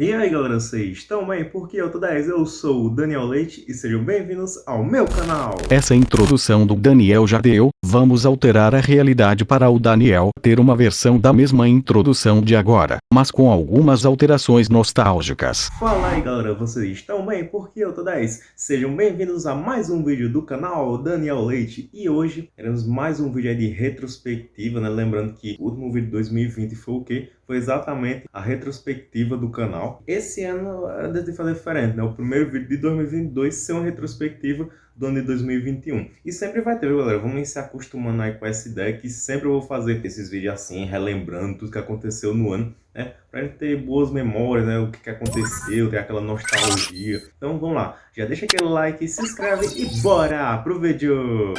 E aí galera, vocês estão bem? Porque eu tô 10, eu sou o Daniel Leite e sejam bem-vindos ao meu canal. Essa introdução do Daniel já deu, vamos alterar a realidade para o Daniel ter uma versão da mesma introdução de agora, mas com algumas alterações nostálgicas. Fala aí galera, vocês estão bem? Porque eu tô 10. Sejam bem-vindos a mais um vídeo do canal Daniel Leite e hoje teremos mais um vídeo de retrospectiva, né? Lembrando que o último vídeo de 2020 foi o quê? Foi exatamente a retrospectiva do canal esse ano eu decidi fazer diferente, né? O primeiro vídeo de 2022 ser uma retrospectiva do ano de 2021. E sempre vai ter, galera? Vamos se acostumando aí com essa ideia que sempre eu vou fazer esses vídeos assim, relembrando tudo que aconteceu no ano, né? Pra gente ter boas memórias, né? O que, que aconteceu, ter aquela nostalgia. Então vamos lá, já deixa aquele like, se inscreve e bora pro vídeo!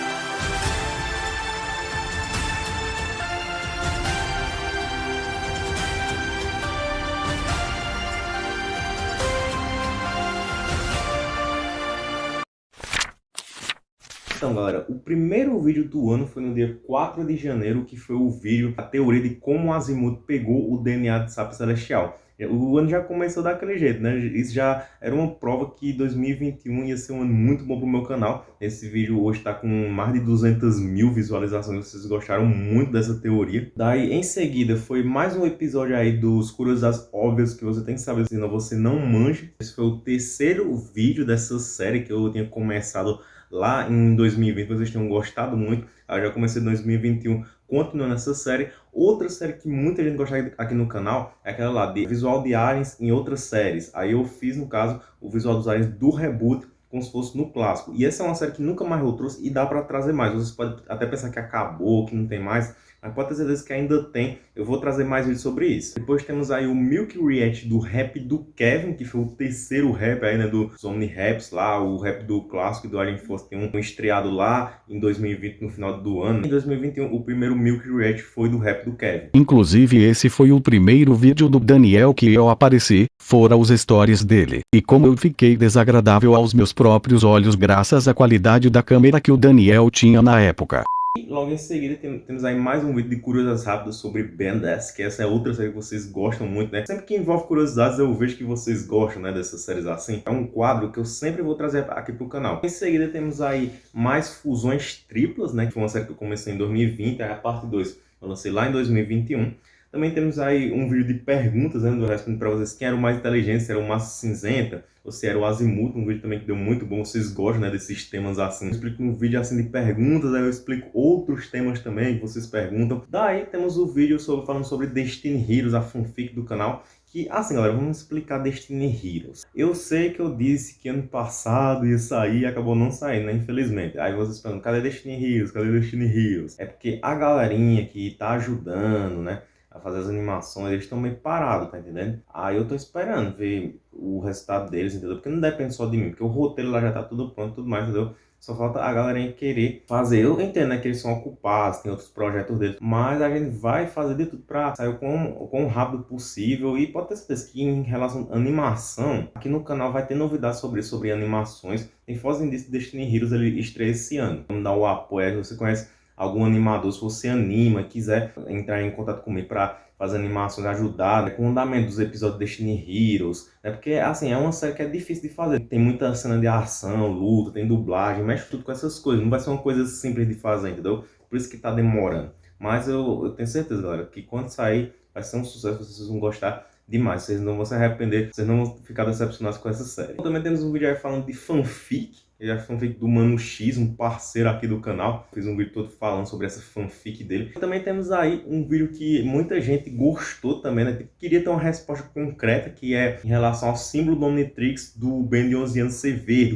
Então, galera, o primeiro vídeo do ano foi no dia 4 de janeiro, que foi o vídeo, a teoria de como Azimuth pegou o DNA de Sapo Celestial. O ano já começou daquele jeito, né? Isso já era uma prova que 2021 ia ser um ano muito bom pro meu canal. Esse vídeo hoje tá com mais de 200 mil visualizações, vocês gostaram muito dessa teoria. Daí, em seguida, foi mais um episódio aí dos curiosidades óbvias que você tem que saber, senão você não manja. Esse foi o terceiro vídeo dessa série que eu tinha começado lá em 2020, vocês tenham gostado muito. Eu já comecei em 2021 continuando essa série. Outra série que muita gente gosta aqui no canal é aquela lá de visual de aliens em outras séries. Aí eu fiz, no caso, o visual dos aliens do reboot, como se fosse no clássico. E essa é uma série que nunca mais eu trouxe e dá para trazer mais. Vocês podem até pensar que acabou, que não tem mais, mas pode ter certeza que ainda tem. Eu vou trazer mais vídeos sobre isso. Depois temos aí o Milk React do rap do Kevin, que foi o terceiro rap aí, né, dos Omni Raps lá, o rap do clássico do Alien Force tem um estreado lá em 2020, no final do ano. Em 2021, o primeiro Milk React foi do rap do Kevin. Inclusive esse foi o primeiro vídeo do Daniel que eu apareci, fora os stories dele. E como eu fiquei desagradável aos meus próprios olhos graças à qualidade da câmera que o Daniel tinha na época. E logo em seguida temos aí mais um vídeo de curiosidades rápidas sobre 10, que essa é outra série que vocês gostam muito, né? Sempre que envolve curiosidades eu vejo que vocês gostam, né, dessas séries assim. É um quadro que eu sempre vou trazer aqui pro canal. Em seguida temos aí mais fusões triplas, né, que foi uma série que eu comecei em 2020, aí a parte 2 eu lancei lá em 2021. Também temos aí um vídeo de perguntas, né, do respondendo para vocês quem era o mais inteligente, se era o Massa Cinzenta, ou se era o Azimuth, um vídeo também que deu muito bom, vocês gostam, né, desses temas assim. Eu explico um vídeo assim de perguntas, aí eu explico outros temas também que vocês perguntam. Daí temos o vídeo sobre, falando sobre Destiny Heroes, a fanfic do canal, que, assim galera, vamos explicar Destiny Heroes. Eu sei que eu disse que ano passado ia sair e acabou não saindo, né, infelizmente. Aí vocês perguntam, cadê Destiny Heroes, cadê Destiny Heroes? É porque a galerinha que tá ajudando, né, fazer as animações, eles estão meio parados, tá entendendo? Aí eu tô esperando ver o resultado deles, entendeu? Porque não depende só de mim, porque o roteiro lá já tá tudo pronto, tudo mais, entendeu? Só falta a galerinha querer fazer. Eu entendo, né, que eles são ocupados, tem outros projetos deles, mas a gente vai fazer de tudo pra sair o quão, o quão rápido possível. E pode ter certeza que em relação à animação, aqui no canal vai ter novidades sobre sobre animações. Tem Foz Destiny Heroes, ele estreia esse ano. Vamos dar o apoio, você conhece algum animador, se você anima, quiser entrar em contato comigo para fazer animações, ajudar né, com o andamento dos episódios de Destiny Heroes, né, porque assim, é uma série que é difícil de fazer, tem muita cena de ação, luta, tem dublagem, mexe tudo com essas coisas, não vai ser uma coisa simples de fazer, entendeu? Por isso que tá demorando. Mas eu, eu tenho certeza, galera, que quando sair vai ser um sucesso, vocês vão gostar demais, vocês não vão se arrepender, vocês não vão ficar decepcionados com essa série. Também temos um vídeo aí falando de fanfic, ele é fanfic do Mano X, um parceiro aqui do canal. Fiz um vídeo todo falando sobre essa fanfic dele. Também temos aí um vídeo que muita gente gostou também, né? Queria ter uma resposta concreta, que é em relação ao símbolo do Omnitrix do Ben de 11 anos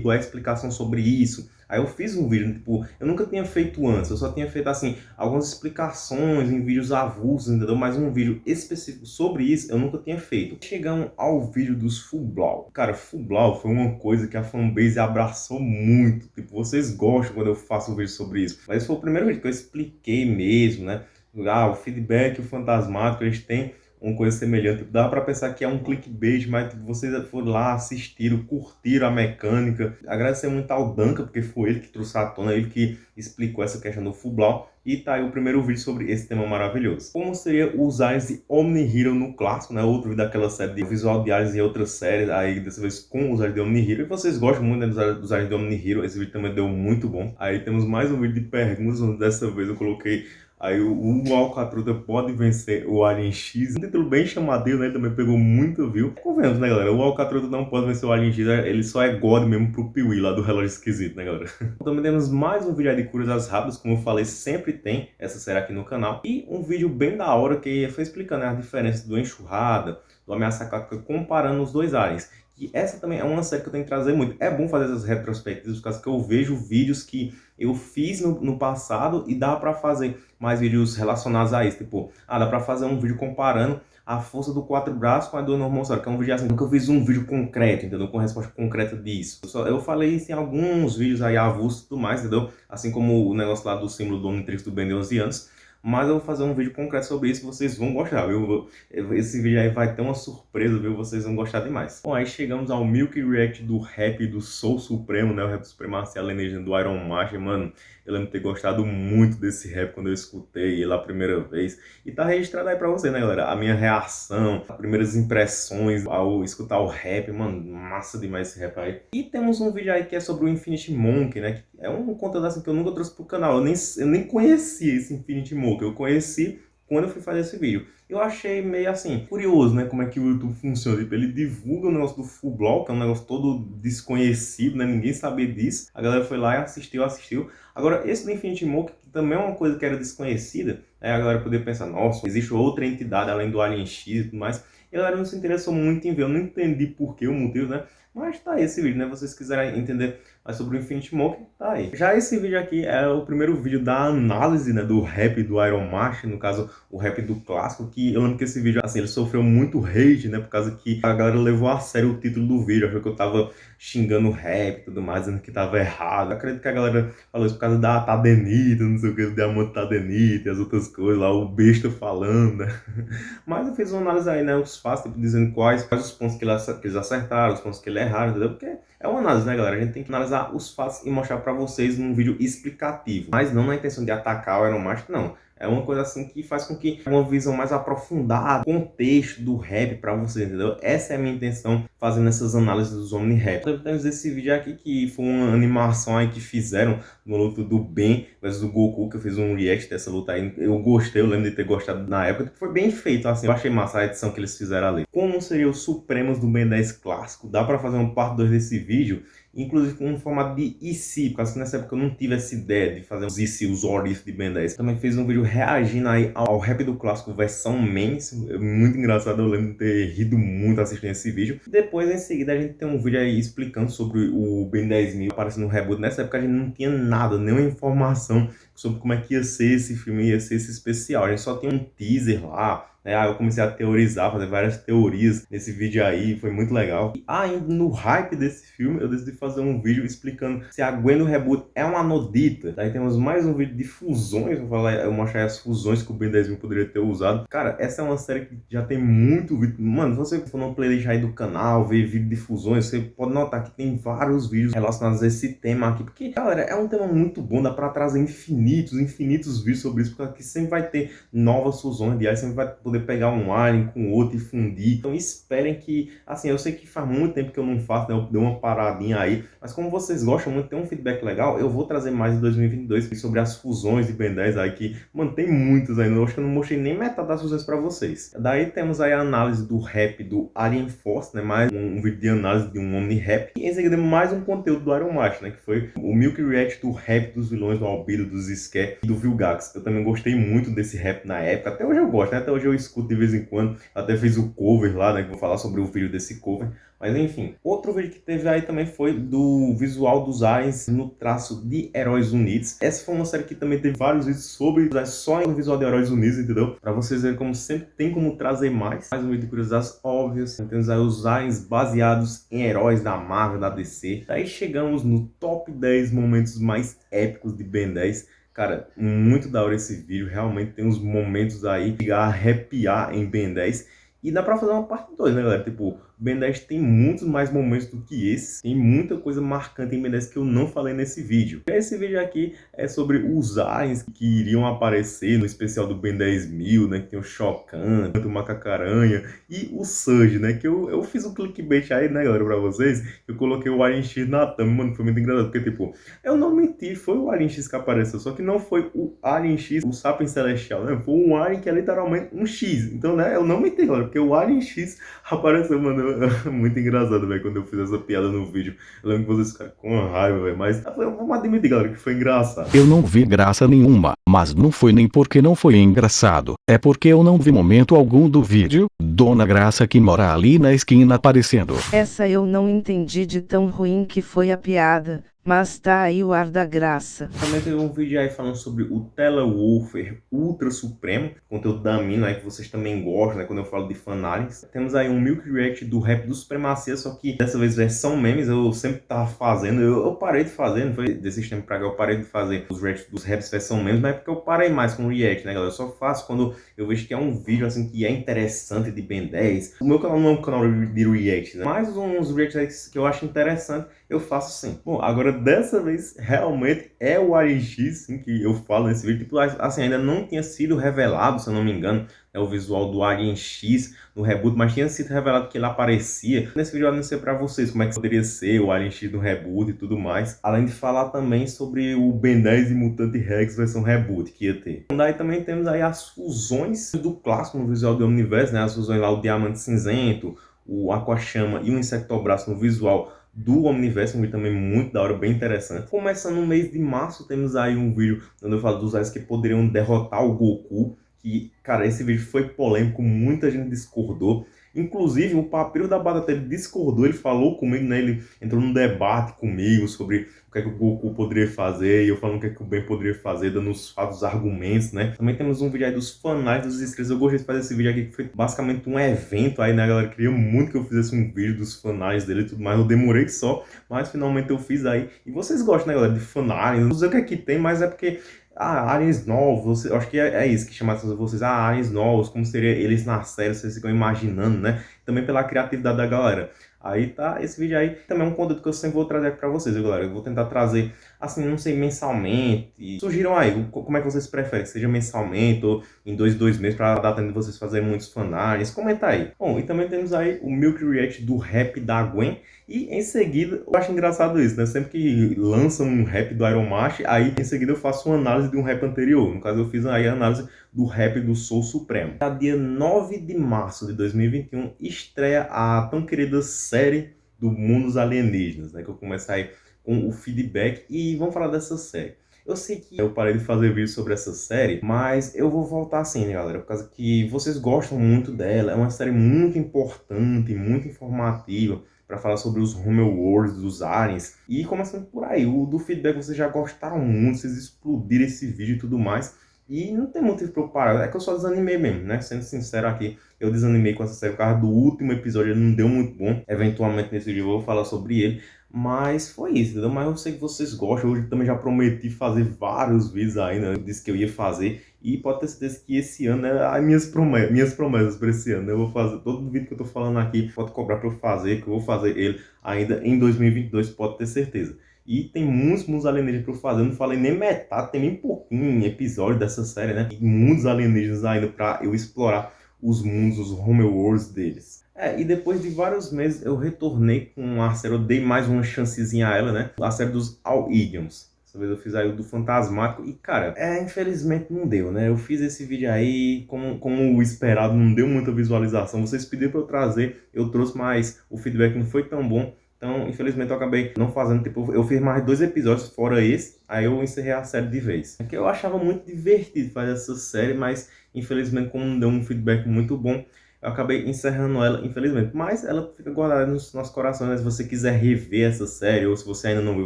qual é a explicação sobre isso. Aí eu fiz um vídeo, tipo, eu nunca tinha feito antes, eu só tinha feito, assim, algumas explicações em vídeos avulsos, entendeu? Mas um vídeo específico sobre isso eu nunca tinha feito. Chegamos ao vídeo dos Full Blau. Cara, Full Blau foi uma coisa que a fanbase abraçou muito. Tipo, vocês gostam quando eu faço um vídeo sobre isso. Mas foi o primeiro vídeo que eu expliquei mesmo, né? Ah, o feedback, o fantasmático, eles têm uma coisa semelhante. Dá para pensar que é um clickbait, mas vocês foram lá, assistiram, curtiram a mecânica. Agradecer muito ao Danca, porque foi ele que trouxe à tona, ele que explicou essa questão do Fublau. E tá aí o primeiro vídeo sobre esse tema maravilhoso. Como seria os aliens de Omni-Hero no clássico, né? Outro vídeo daquela série de visual de aliens e outras séries, aí dessa vez com os de Omni-Hero. E vocês gostam muito né, dos aliens de Omni-Hero, esse vídeo também deu muito bom. Aí temos mais um vídeo de perguntas, onde dessa vez eu coloquei Aí o, o pode vencer o Alien X. Um título bem chamadinho, né? Ele também pegou muito view. Convenhamos, né, galera? O Alcatruta não pode vencer o Alien X. Ele só é God mesmo pro Piuí lá do relógio esquisito, né, galera? também temos mais um vídeo de curas rápidas. Como eu falei, sempre tem essa série aqui no canal. E um vídeo bem da hora que foi explicando né, a diferença do Enxurrada, do Ameaça Clássica, comparando os dois aliens. E essa também é uma série que eu tenho que trazer muito. É bom fazer essas retrospectivas, por causa que eu vejo vídeos que eu fiz no, no passado e dá para fazer mais vídeos relacionados a isso. Tipo, ah, dá para fazer um vídeo comparando a força do quatro braços com a do normal que é um vídeo assim, nunca fiz um vídeo concreto, entendeu? Com resposta concreta disso. Eu, só, eu falei isso em alguns vídeos aí avulsos e tudo mais, entendeu? Assim como o negócio lá do símbolo do Omnitrix do Ben de 11 anos mas eu vou fazer um vídeo concreto sobre isso que vocês vão gostar, viu? Esse vídeo aí vai ter uma surpresa, viu? Vocês vão gostar demais. Bom, aí chegamos ao Milk React do rap do Soul Supremo, né? O rap Supremacia Alienígena do Iron Master, mano. Eu lembro de ter gostado muito desse rap quando eu escutei ele a primeira vez. E tá registrado aí pra você, né, galera? A minha reação, as primeiras impressões ao escutar o rap, mano, massa demais esse rap aí. E temos um vídeo aí que é sobre o Infinity Monk, né? Que é um conteúdo assim que eu nunca trouxe pro canal. Eu nem, eu nem conhecia esse Infinity Monk. Eu conheci quando eu fui fazer esse vídeo. Eu achei meio assim, curioso, né, como é que o YouTube funciona. Tipo, ele divulga o negócio do full block, é um negócio todo desconhecido, né, ninguém sabia disso. A galera foi lá e assistiu, assistiu. Agora, esse do Infinity Mock, que também é uma coisa que era desconhecida, né, a galera poder pensar, nossa, existe outra entidade além do Alien X e tudo mais. E a galera não se interessou muito em ver, eu não entendi por que o motivo, né, mas tá aí esse vídeo, né? Vocês quiserem entender mais sobre o Infinity Mock, tá aí. Já esse vídeo aqui é o primeiro vídeo da análise, né, do rap do Iron Master, no caso, o rap do clássico, que eu lembro que esse vídeo, assim, ele sofreu muito hate, né, por causa que a galera levou a sério o título do vídeo, achou que eu tava xingando o rap e tudo mais, dizendo que tava errado. Eu acredito que a galera falou isso por causa da Tadenita, não sei o que, do Diamante Tadenita e as outras coisas lá, o besta falando, né? Mas eu fiz uma análise aí, né, os fatos, tipo, dizendo quais, quais os pontos que eles acertaram, os pontos que ele erraram, entendeu? Porque é uma análise, né, galera? A gente tem que analisar os fatos e mostrar pra vocês num vídeo explicativo. Mas não na intenção de atacar o Master, não. É uma coisa assim que faz com que uma visão mais aprofundada, contexto do rap para você, entendeu? Essa é a minha intenção fazendo essas análises dos Omni Rap. Temos esse vídeo aqui que foi uma animação aí que fizeram no luta do Ben versus do Goku, que eu fiz um react dessa luta aí. Eu gostei, eu lembro de ter gostado na época, foi bem feito assim. Eu achei massa a edição que eles fizeram ali. Como seria o Supremos do Ben 10 clássico? Dá para fazer um parte 2 desse vídeo? Inclusive com um formato de IC, por causa que nessa época eu não tive essa ideia de fazer os IC, os Orif de Ben 10. Também fiz um vídeo reagindo aí ao rap do clássico versão Mens, é muito engraçado, eu lembro de ter rido muito assistindo esse vídeo. Depois, em seguida, a gente tem um vídeo aí explicando sobre o Ben 10.000 aparecendo no reboot. Nessa época a gente não tinha nada, nenhuma informação sobre como é que ia ser esse filme, ia ser esse especial. A gente só tinha um teaser lá, né? Aí eu comecei a teorizar, fazer várias teorias nesse vídeo aí, foi muito legal. E ainda no hype desse filme, eu decidi fazer um vídeo explicando se a Gwen do reboot é uma nodita. Aí temos mais um vídeo de fusões, vou falar, eu mostrar as fusões que o Ben 10 poderia ter usado. Cara, essa é uma série que já tem muito vídeo. Mano, se você for no playlist aí do canal, ver vídeo de fusões, você pode notar que tem vários vídeos relacionados a esse tema aqui. Porque, galera, é um tema muito bom, dá pra trazer infinitos, infinitos vídeos sobre isso, porque aqui sempre vai ter novas fusões de ar, sempre vai poder poder pegar um alien com outro e fundir. Então esperem que, assim, eu sei que faz muito tempo que eu não faço, né? Eu dei uma paradinha aí, mas como vocês gostam muito, tem um feedback legal, eu vou trazer mais em 2022 sobre as fusões de Ben 10 aí, que mantém muitas ainda. Eu acho que eu não mostrei nem metade das fusões para vocês. Daí temos aí a análise do rap do Alien Force, né? Mais um, um vídeo de análise de um Omni Rap. E em seguida mais um conteúdo do Iron Master, né? Que foi o Milk React do rap dos vilões do Albedo, dos Scare e do Vilgax. Eu também gostei muito desse rap na época. Até hoje eu gosto, né? Até hoje eu escuto de vez em quando. Até fiz o cover lá, né? Que vou falar sobre o vídeo desse cover. Mas enfim, outro vídeo que teve aí também foi do visual dos aliens no traço de Heróis Unidos. Essa foi uma série que também teve vários vídeos sobre só no visual de Heróis Unidos, entendeu? Pra vocês verem como sempre tem como trazer mais. Mais um vídeo de curiosidades óbvias. Temos aí os aliens baseados em heróis da Marvel, da DC. Daí chegamos no top 10 momentos mais épicos de Ben 10. Cara, muito da hora esse vídeo, realmente tem uns momentos aí de arrepiar em Ben 10. E dá pra fazer uma parte 2, né, galera? Tipo, Ben 10 tem muitos mais momentos do que esse. Tem muita coisa marcante em Ben 10 que eu não falei nesse vídeo. Esse vídeo aqui é sobre os aliens que iriam aparecer no especial do Ben 10 mil, né? Que tem o Shokan, o Macacaranha e o Surge, né? Que eu, eu fiz um clickbait aí, né, galera, pra vocês. Eu coloquei o Alien X na thumb, mano, foi muito engraçado. Porque, tipo, eu não menti, foi o Alien X que apareceu. Só que não foi o Alien X, o Sapiens Celestial, né? Foi um Alien que é literalmente um X. Então, né, eu não menti, galera, porque o Alien X apareceu, mano. muito engraçado, velho, quando eu fiz essa piada no vídeo. Eu lembro que vocês ficaram com raiva, velho. Mas vamos admitir, galera, que foi engraçado. Eu não vi graça nenhuma, mas não foi nem porque não foi engraçado. É porque eu não vi momento algum do vídeo, Dona Graça que mora ali na esquina aparecendo. Essa eu não entendi de tão ruim que foi a piada. Mas tá aí o ar da graça. Também teve um vídeo aí falando sobre o Telewolfer Ultra Supremo, conteúdo da mina aí que vocês também gostam, né, quando eu falo de fanarins. Temos aí um Milk React do rap do Supremacia, só que dessa vez versão memes, eu sempre tava fazendo, eu, eu parei de fazer, não foi desses tempos pra cá, eu parei de fazer os reacts dos raps versão memes, mas porque eu parei mais com o react, né galera, eu só faço quando eu vejo que é um vídeo assim que é interessante de Ben 10. O meu canal não é um canal de react, né, mas uns reacts que eu acho interessante, eu faço sim. Bom, agora dessa vez realmente é o Alien X sim, que eu falo nesse vídeo. Tipo, assim, ainda não tinha sido revelado, se eu não me engano, é o visual do Alien X no reboot, mas tinha sido revelado que ele aparecia. Nesse vídeo eu anunciei para vocês como é que poderia ser o Alien X no reboot e tudo mais. Além de falar também sobre o Ben 10 e Mutante Rex versão reboot que ia ter. Daí também temos aí as fusões do clássico no visual do Omniverse, né? As fusões lá, o Diamante Cinzento, o Aquachama e o Insectobraço no visual do Omniverse, um vídeo também muito da hora, bem interessante. Começando no mês de março, temos aí um vídeo onde eu falo dos aliens que poderiam derrotar o Goku, que, cara, esse vídeo foi polêmico, muita gente discordou. Inclusive, o Papiro da Badatelle discordou, ele falou comigo, né? Ele entrou num debate comigo sobre o que é que o Goku poderia fazer, e eu falando o que é que o Ben poderia fazer, dando os fatos, argumentos, né? Também temos um vídeo aí dos fanais dos inscritos. Eu gostei de fazer esse vídeo aqui, que foi basicamente um evento aí, né, galera? Queria muito que eu fizesse um vídeo dos fanais dele e tudo mais. Eu demorei só, mas finalmente eu fiz aí. E vocês gostam, né, galera, de fanais? Não sei o que é que tem, mas é porque ah, aliens novos, acho que é, é, isso que chama atenção vocês, ah, aliens novos, como seria eles na série, vocês ficam imaginando, né? Também pela criatividade da galera. Aí tá, esse vídeo aí também é um conteúdo que eu sempre vou trazer pra vocês, galera? Eu vou tentar trazer, assim, não sei, mensalmente. Surgiram aí, como é que vocês preferem? Seja mensalmente ou em dois, dois meses, pra dar tempo de vocês fazerem muitos fanarts. Comenta aí. Bom, e também temos aí o Milk React do rap da Gwen. E em seguida, eu acho engraçado isso, né? Sempre que lançam um rap do Iron Mash, aí em seguida eu faço uma análise de um rap anterior. No caso, eu fiz aí a análise do rap do Soul Supremo. No dia 9 de março de 2021, estreia a tão querida série do Mundos Alienígenas, né? Que eu começo aí com o feedback e vamos falar dessa série. Eu sei que eu parei de fazer vídeo sobre essa série, mas eu vou voltar assim, né, galera? Por causa que vocês gostam muito dela. É uma série muito importante, muito informativa para falar sobre os Homeworlds, dos aliens. E começando por aí, o do feedback vocês já gostaram muito, vocês explodiram esse vídeo e tudo mais. E não tem motivo para eu parar, é que eu só desanimei mesmo, né? Sendo sincero aqui, eu desanimei com essa série por causa do último episódio, ele não deu muito bom. Eventualmente nesse vídeo eu vou falar sobre ele, mas foi isso, entendeu? Mas eu sei que vocês gostam, hoje também já prometi fazer vários vídeos ainda, né? disse que eu ia fazer. E pode ter certeza que esse ano é as minhas promessas, minhas promessas para esse ano. Eu vou fazer todo vídeo que eu tô falando aqui, pode cobrar para eu fazer, que eu vou fazer ele ainda em 2022, pode ter certeza. E tem muitos mundos alienígenas para eu fazer. Eu não falei nem metade, tem nem pouquinho episódio dessa série, né? E muitos alienígenas ainda para eu explorar os mundos, os homeworlds deles. É, e depois de vários meses eu retornei com a série, eu dei mais uma chancezinha a ela, né? A série dos All Idioms. Dessa vez eu fiz aí o do Fantasmático e, cara, é, infelizmente não deu, né? Eu fiz esse vídeo aí, como, como esperado, não deu muita visualização. Vocês pediram pra eu trazer, eu trouxe, mas o feedback não foi tão bom. Então, infelizmente, eu acabei não fazendo, tipo, eu fiz mais dois episódios fora esse, aí eu encerrei a série de vez. É que eu achava muito divertido fazer essa série, mas, infelizmente, como não deu um feedback muito bom, eu acabei encerrando ela, infelizmente. Mas ela fica guardada nos nossos corações, né? Se você quiser rever essa série, ou se você ainda não viu,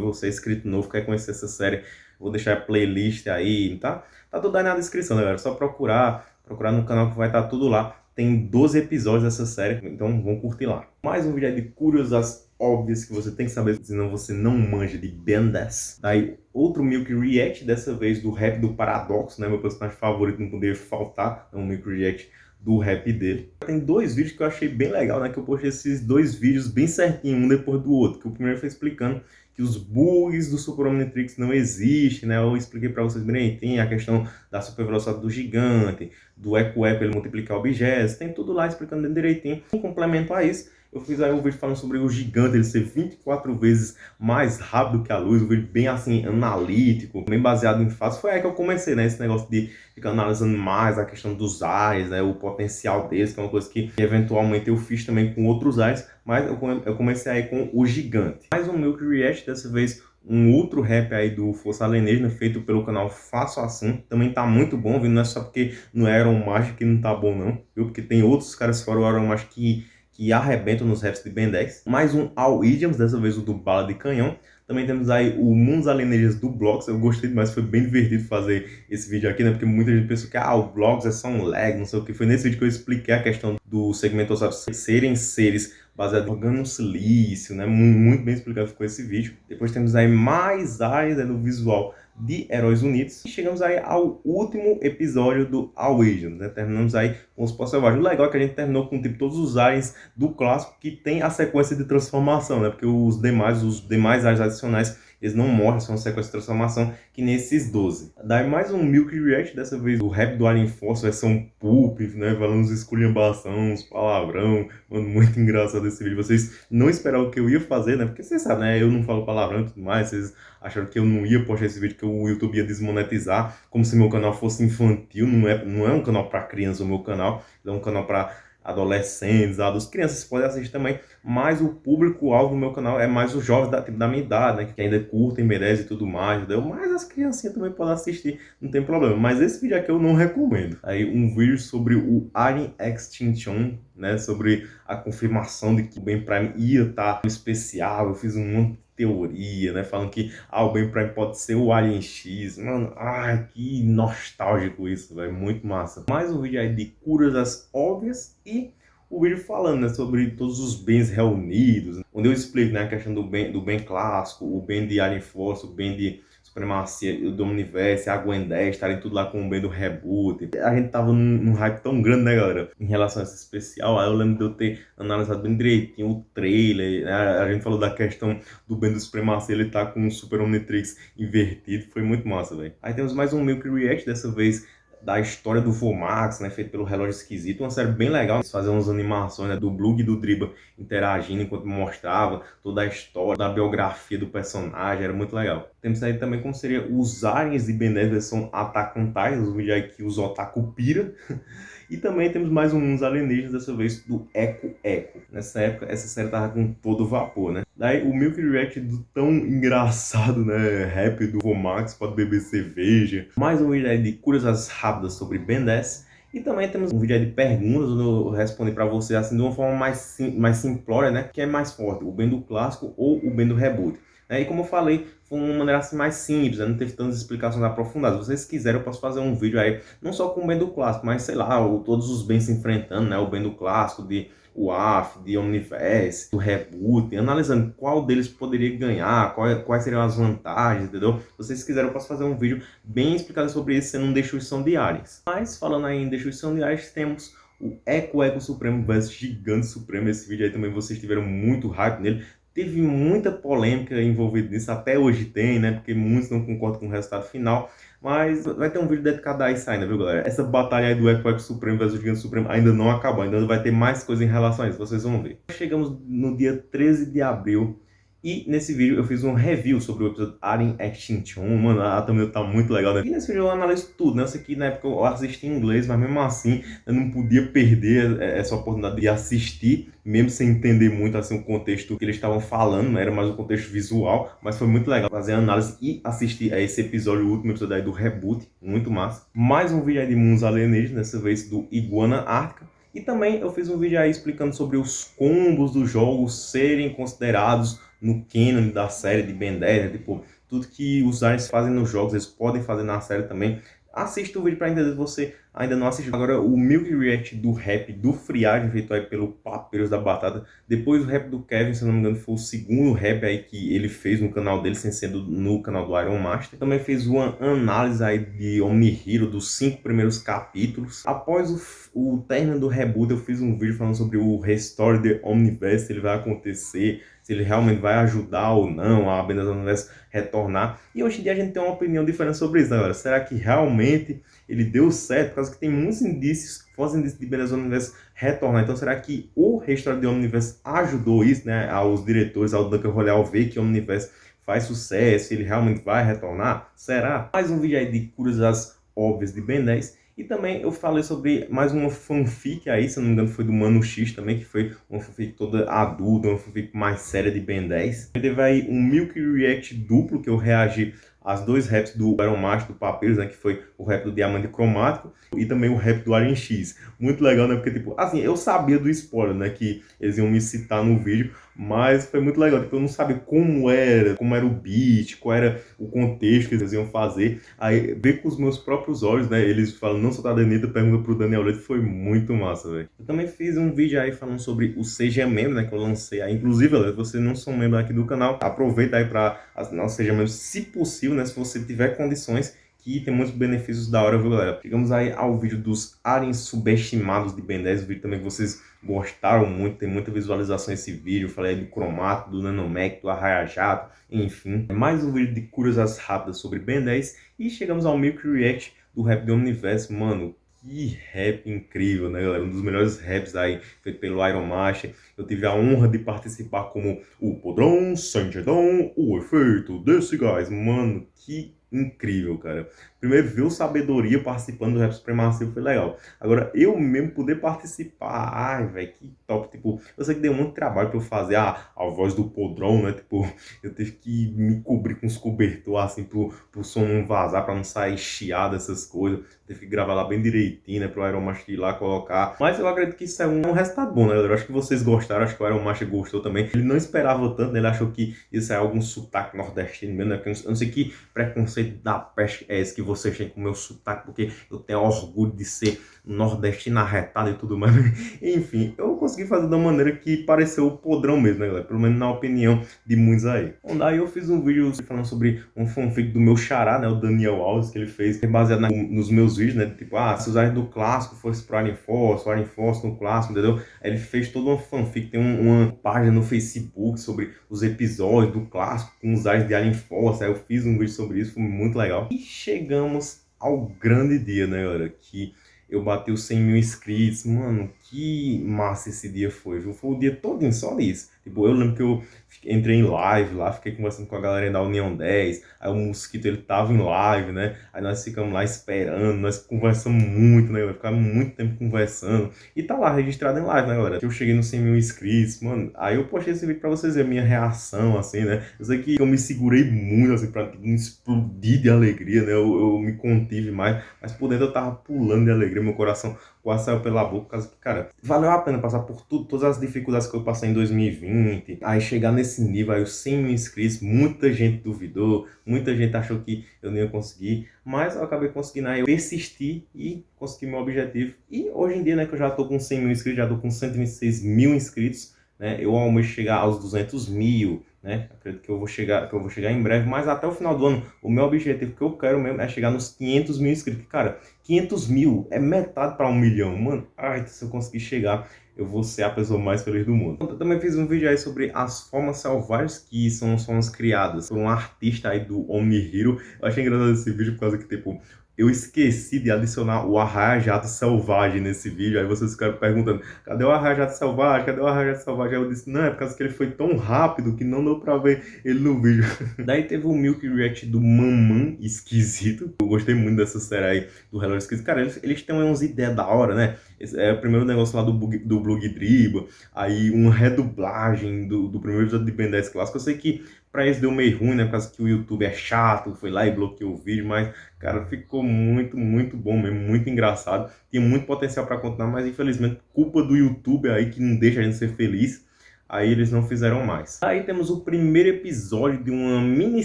você é inscrito novo, quer conhecer essa série, vou deixar a playlist aí, tá? Tá tudo aí na descrição, né, galera? É só procurar, procurar no canal que vai estar tá tudo lá. Tem 12 episódios dessa série, então vão curtir lá. Mais um vídeo de curiosidades óbvias que você tem que saber, senão você não manja de bendas. Daí, outro Milk React, dessa vez do rap do Paradoxo, né? Meu personagem favorito não poderia faltar, é um Milk React do rap dele. Tem dois vídeos que eu achei bem legal, né? Que eu postei esses dois vídeos bem certinho, um depois do outro. Que o primeiro foi explicando que os bugs do Super Omnitrix não existem, né? Eu expliquei para vocês direitinho a questão da super velocidade do gigante, do eco-eco ele multiplicar objetos, tem tudo lá explicando bem direitinho. Em complemento a isso, eu fiz aí um vídeo falando sobre o gigante, ele ser 24 vezes mais rápido que a luz, um vídeo bem assim, analítico, bem baseado em fatos. Foi aí que eu comecei, né, esse negócio de ficar analisando mais a questão dos ares, né, o potencial deles, que é uma coisa que eventualmente eu fiz também com outros ares, mas eu comecei aí com o gigante. Mais um Milk React, dessa vez um outro rap aí do Força Alienígena, feito pelo canal Faço Assim. Também tá muito bom, viu? Não é só porque não é Iron Magic que não tá bom, não, viu? Porque tem outros caras fora o Iron Magic que que arrebentam nos raps de Ben 10. Mais um All Idioms, dessa vez o do Bala de Canhão. Também temos aí o Mundos Alienígenas do Blocks. Eu gostei demais, foi bem divertido fazer esse vídeo aqui, né? Porque muita gente pensou que ah, o Blocks é só um lag, não sei o que. Foi nesse vídeo que eu expliquei a questão do segmento serem seres baseados em organosilício, né? Muito bem explicado ficou esse vídeo. Depois temos aí mais áreas né, no visual de Heróis Unidos. E chegamos aí ao último episódio do Awakening, né? Terminamos aí com os pós O legal é que a gente terminou com tipo, todos os aliens do clássico que tem a sequência de transformação, né? Porque os demais, os demais aliens adicionais eles não morrem, são sequência de transformação que nesses 12. Daí mais um Milk React, dessa vez o rap do Alien Force, versão Pulp, né, falando uns esculhambação, uns palavrão, mano, muito engraçado esse vídeo. Vocês não esperavam o que eu ia fazer, né, porque vocês sabem, né, eu não falo palavrão e tudo mais, vocês acharam que eu não ia postar esse vídeo, que o YouTube ia desmonetizar, como se meu canal fosse infantil, não é, não é um canal para criança o meu canal, é um canal para adolescentes, adultos, crianças podem assistir também, mas o público-alvo do meu canal é mais os jovens da, tipo, da minha idade, né, que ainda curtem, merecem e tudo mais, entendeu? Mas as criancinhas também podem assistir, não tem problema. Mas esse vídeo aqui eu não recomendo. Aí um vídeo sobre o Alien Extinction, né, sobre a confirmação de que o Ben Prime ia estar tá especial, eu fiz um monte teoria, né? Falando que ah, o Ben Prime pode ser o Alien X. Mano, ai, que nostálgico isso, velho. Muito massa. Mais um vídeo aí de curas óbvias e o vídeo falando né, sobre todos os bens reunidos, onde eu explico né, a questão do bem, do bem clássico, o bem de Alien Force, o bem de Supremacia do Universo, a Gwen 10, estarem tudo lá com o bem do reboot. A gente tava num, num, hype tão grande, né, galera? Em relação a esse especial, aí eu lembro de eu ter analisado bem direitinho o trailer, né? A gente falou da questão do bem do Supremacia, ele tá com o Super Omnitrix invertido, foi muito massa, velho. Aí temos mais um Milk React, dessa vez da história do Vomax, né, feito pelo Relógio Esquisito, uma série bem legal, fazer umas animações né, do Blue e do Driba interagindo enquanto mostrava toda a história, da biografia do personagem, era muito legal. Temos aí também como seria os aliens de Ben 10 versão Attack on Titan, os que os otaku pira, E também temos mais uns alienígenas, dessa vez do Eco Eco. Nessa época, essa série tava com todo vapor, né? Daí o Milk React do tão engraçado, né? Rap do Romax, pode beber cerveja. Mais um vídeo aí de curiosas rápidas sobre Ben 10. E também temos um vídeo aí de perguntas, onde eu respondo para você assim de uma forma mais, sim, mais simplória, né? Que é mais forte, o Ben do clássico ou o Ben do reboot. É, e como eu falei, foi uma maneira assim mais simples, né? não teve tantas explicações aprofundadas. Se vocês quiserem, eu posso fazer um vídeo aí, não só com o bem do clássico, mas sei lá, o, todos os bens se enfrentando, né? O bem do clássico, de UAF, de Omniverse, do Reboot, analisando qual deles poderia ganhar, qual, quais seriam as vantagens, entendeu? Se vocês quiserem, eu posso fazer um vídeo bem explicado sobre isso, sendo Destruição de Ares. Mas, falando aí em Destruição de Ares, temos o Eco Eco Supremo vs Gigante Supremo. Esse vídeo aí também vocês tiveram muito hype nele. Teve muita polêmica envolvida nisso, até hoje tem, né? Porque muitos não concordam com o resultado final. Mas vai ter um vídeo dedicado a isso ainda, viu, galera? Essa batalha aí do Eco Eco Supremo versus o Gigante Supremo ainda não acabou. Ainda vai ter mais coisa em relação a isso, vocês vão ver. Chegamos no dia 13 de abril e nesse vídeo eu fiz um review sobre o episódio Alien Extinction. Mano, a thumbnail tá muito legal, né? E nesse vídeo eu analiso tudo, né? Isso aqui na época eu assisti em inglês, mas mesmo assim eu não podia perder essa oportunidade de assistir, mesmo sem entender muito assim o contexto que eles estavam falando, né? Era mais o contexto visual, mas foi muito legal fazer a análise e assistir a esse episódio, o último episódio aí do Reboot, muito massa. Mais um vídeo aí de mundos alienígenas, dessa vez do Iguana Ártica. E também eu fiz um vídeo aí explicando sobre os combos do jogo serem considerados no canon da série de Ben 10, né? tipo, tudo que os aliens fazem nos jogos, eles podem fazer na série também. Assista o vídeo para entender se você ainda não assistiu. Agora, o Milk React do rap do Friagem, feito aí pelo Papeiros da Batata. Depois o rap do Kevin, se não me engano, foi o segundo rap aí que ele fez no canal dele, sem sendo no canal do Iron Master. Também fez uma análise aí de Omnihiro, dos cinco primeiros capítulos. Após o, o término do reboot, eu fiz um vídeo falando sobre o Restore the Omniverse, se ele vai acontecer, se ele realmente vai ajudar ou não a Apenas Universo retornar. E hoje em dia a gente tem uma opinião diferente sobre isso, né, galera? Será que realmente ele deu certo? Por causa que tem muitos indícios, fortes indícios de Beleza Universo retornar. Então será que o Restore the Omniverse ajudou isso, né? Aos diretores, ao Duncan Royal ver que o Omniverse faz sucesso, ele realmente vai retornar? Será? Mais um vídeo aí de curiosidades óbvias de Ben 10. E também eu falei sobre mais uma fanfic aí, se não me engano foi do Mano X também, que foi uma fanfic toda adulta, uma fanfic mais séria de Ben 10. Teve aí um Milk React duplo, que eu reagi as dois raps do Iron Master, do Papyrus, né, que foi o rap do Diamante Cromático e também o rap do Alien X. Muito legal, né, porque, tipo, assim, eu sabia do spoiler, né, que eles iam me citar no vídeo, mas foi muito legal, tipo, eu não sabia como era, como era o beat, qual era o contexto que eles iam fazer. Aí, ver com os meus próprios olhos, né, eles falam, não sou da Danita, pergunta pro Daniel Leite, foi muito massa, velho. Eu também fiz um vídeo aí falando sobre o Seja Membro, né, que eu lancei aí. Inclusive, se você não são membro aqui do canal, aproveita aí pra assinar o Seja Membro, se possível, né, se você tiver condições, que tem muitos benefícios da hora, viu, galera? Chegamos aí ao vídeo dos aliens subestimados de Ben 10, o vídeo também que vocês gostaram muito, tem muita visualização esse vídeo, falei do cromato, do nanomec, do arraia jato, enfim. Mais um vídeo de curiosidades rápidas sobre Ben 10 e chegamos ao Milk React do rap do Universo, mano, que rap incrível, né, galera? Um dos melhores raps aí, feito pelo Iron Master. Eu tive a honra de participar como o Podrão, Sanjedão, o efeito desse gás. Mano, que incrível, cara. Primeiro, ver o Sabedoria participando do Rap Supremacia foi legal. Agora, eu mesmo poder participar, ai, velho, que top. Tipo, eu sei que deu muito trabalho pra eu fazer a, a voz do podrão, né? Tipo, eu tive que me cobrir com os cobertores, assim, pro, pro som não vazar, pra não sair chiado, essas coisas. Teve que gravar lá bem direitinho, né? Pro Iron Master ir lá colocar. Mas eu acredito que isso é um, um resultado bom, né, galera? Eu acho que vocês gostaram, acho que o Iron Master gostou também. Ele não esperava tanto, né? Ele achou que isso é algum sotaque nordestino mesmo, né? Eu não sei que preconceito da peste é esse que vocês têm com o meu sotaque, porque eu tenho orgulho de ser nordestino arretado e tudo mais. Enfim, eu consegui fazer da maneira que pareceu podrão mesmo, né, galera? Pelo menos na opinião de muitos aí. Bom, daí eu fiz um vídeo falando sobre um fanfic do meu xará, né, o Daniel Alves, que ele fez, baseado na, nos meus vídeos, né, tipo, ah, se os do clássico fosse pro Alien Force, o Alien Force no clássico, entendeu? Ele fez toda uma fanfic, tem um, uma página no Facebook sobre os episódios do clássico com os aliens de Alien Force, aí eu fiz um vídeo sobre isso, foi muito legal. E chegamos ao grande dia, né, galera, que eu bati os 100 mil inscritos, mano, que massa esse dia foi, viu? Foi o dia todo só nisso. Tipo, eu lembro que eu entrei em live lá, fiquei conversando com a galera da União 10, aí o Mosquito, ele tava em live, né? Aí nós ficamos lá esperando, nós conversamos muito, né? Ficamos muito tempo conversando. E tá lá, registrado em live, né, galera? Eu cheguei nos 100 mil inscritos, mano. Aí eu postei esse vídeo pra vocês verem a minha reação, assim, né? Eu sei que eu me segurei muito, assim, pra não explodir de alegria, né? Eu, eu me contive mais, mas por dentro eu tava pulando de alegria, meu coração quase saiu pela boca, por causa que, cara, valeu a pena passar por tudo, todas as dificuldades que eu passei em 2020, aí chegar nesse nível, aí os 100 mil inscritos, muita gente duvidou, muita gente achou que eu não ia conseguir, mas eu acabei conseguindo, aí eu persisti e consegui meu objetivo, e hoje em dia, né, que eu já tô com 100 mil inscritos, já tô com 126 mil inscritos, né, eu almejo chegar aos 200 mil, né? Acredito que eu vou chegar, que eu vou chegar em breve, mas até o final do ano, o meu objetivo que eu quero mesmo é chegar nos 500 mil inscritos. Cara, 500 mil é metade para um milhão, mano. Ai, se eu conseguir chegar, eu vou ser a pessoa mais feliz do mundo. Eu também fiz um vídeo aí sobre as formas selvagens, que são as formas criadas por um artista aí do Omnihiro. Eu achei engraçado esse vídeo por causa que, tipo, eu esqueci de adicionar o arraia-jato selvagem nesse vídeo. Aí vocês ficaram perguntando, cadê o arraia-jato selvagem? Cadê o arraia-jato selvagem? Aí eu disse, não, é por causa que ele foi tão rápido que não deu pra ver ele no vídeo. Daí teve o Milk React do Mamãe Esquisito. Eu gostei muito dessa série aí do Hello Esquisito. Cara, eles, eles têm umas ideias da hora, né? Esse é o primeiro negócio lá do, do Blog Driba, aí uma redublagem do, do primeiro episódio de Ben 10 Clássico. Eu sei que Pra isso deu meio ruim, né? Por causa que o YouTube é chato, foi lá e bloqueou o vídeo, mas, cara, ficou muito, muito bom mesmo, muito engraçado. Tinha muito potencial para continuar, mas infelizmente, culpa do YouTube aí que não deixa a gente ser feliz. Aí eles não fizeram mais. Aí temos o primeiro episódio de uma mini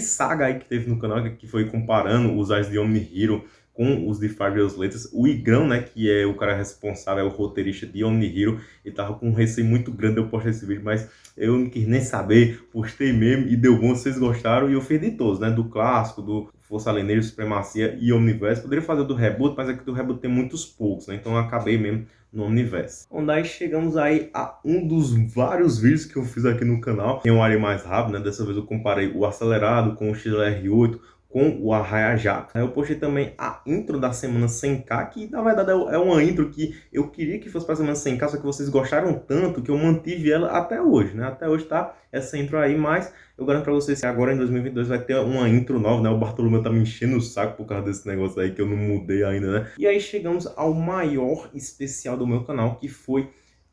saga aí que teve no canal, que foi comparando os Ais de Omni Hero com os de Fabulous Letras. O Igrão, né, que é o cara responsável, é o roteirista de Omni Hero, ele tava com um receio muito grande de eu postar esse vídeo, mas eu não quis nem saber, postei mesmo e deu bom, vocês gostaram, e eu fiz de todos, né, do clássico, do Força Alienígena, Supremacia e Omniverse. Poderia fazer do Reboot, mas é do Reboot tem muitos poucos, né, então eu acabei mesmo no Omniverse. Onde aí chegamos aí a um dos vários vídeos que eu fiz aqui no canal, em um área mais rápido, né, dessa vez eu comparei o acelerado com o XLR8, com o Arraia Jato. Eu postei também a intro da semana 100k, que na verdade é, é uma intro que eu queria que fosse para a semana 100k, só que vocês gostaram tanto que eu mantive ela até hoje, né? Até hoje tá essa intro aí, mas eu garanto para vocês que agora em 2022 vai ter uma intro nova, né? O Bartolomeu tá me enchendo o saco por causa desse negócio aí que eu não mudei ainda, né? E aí chegamos ao maior especial do meu canal, que foi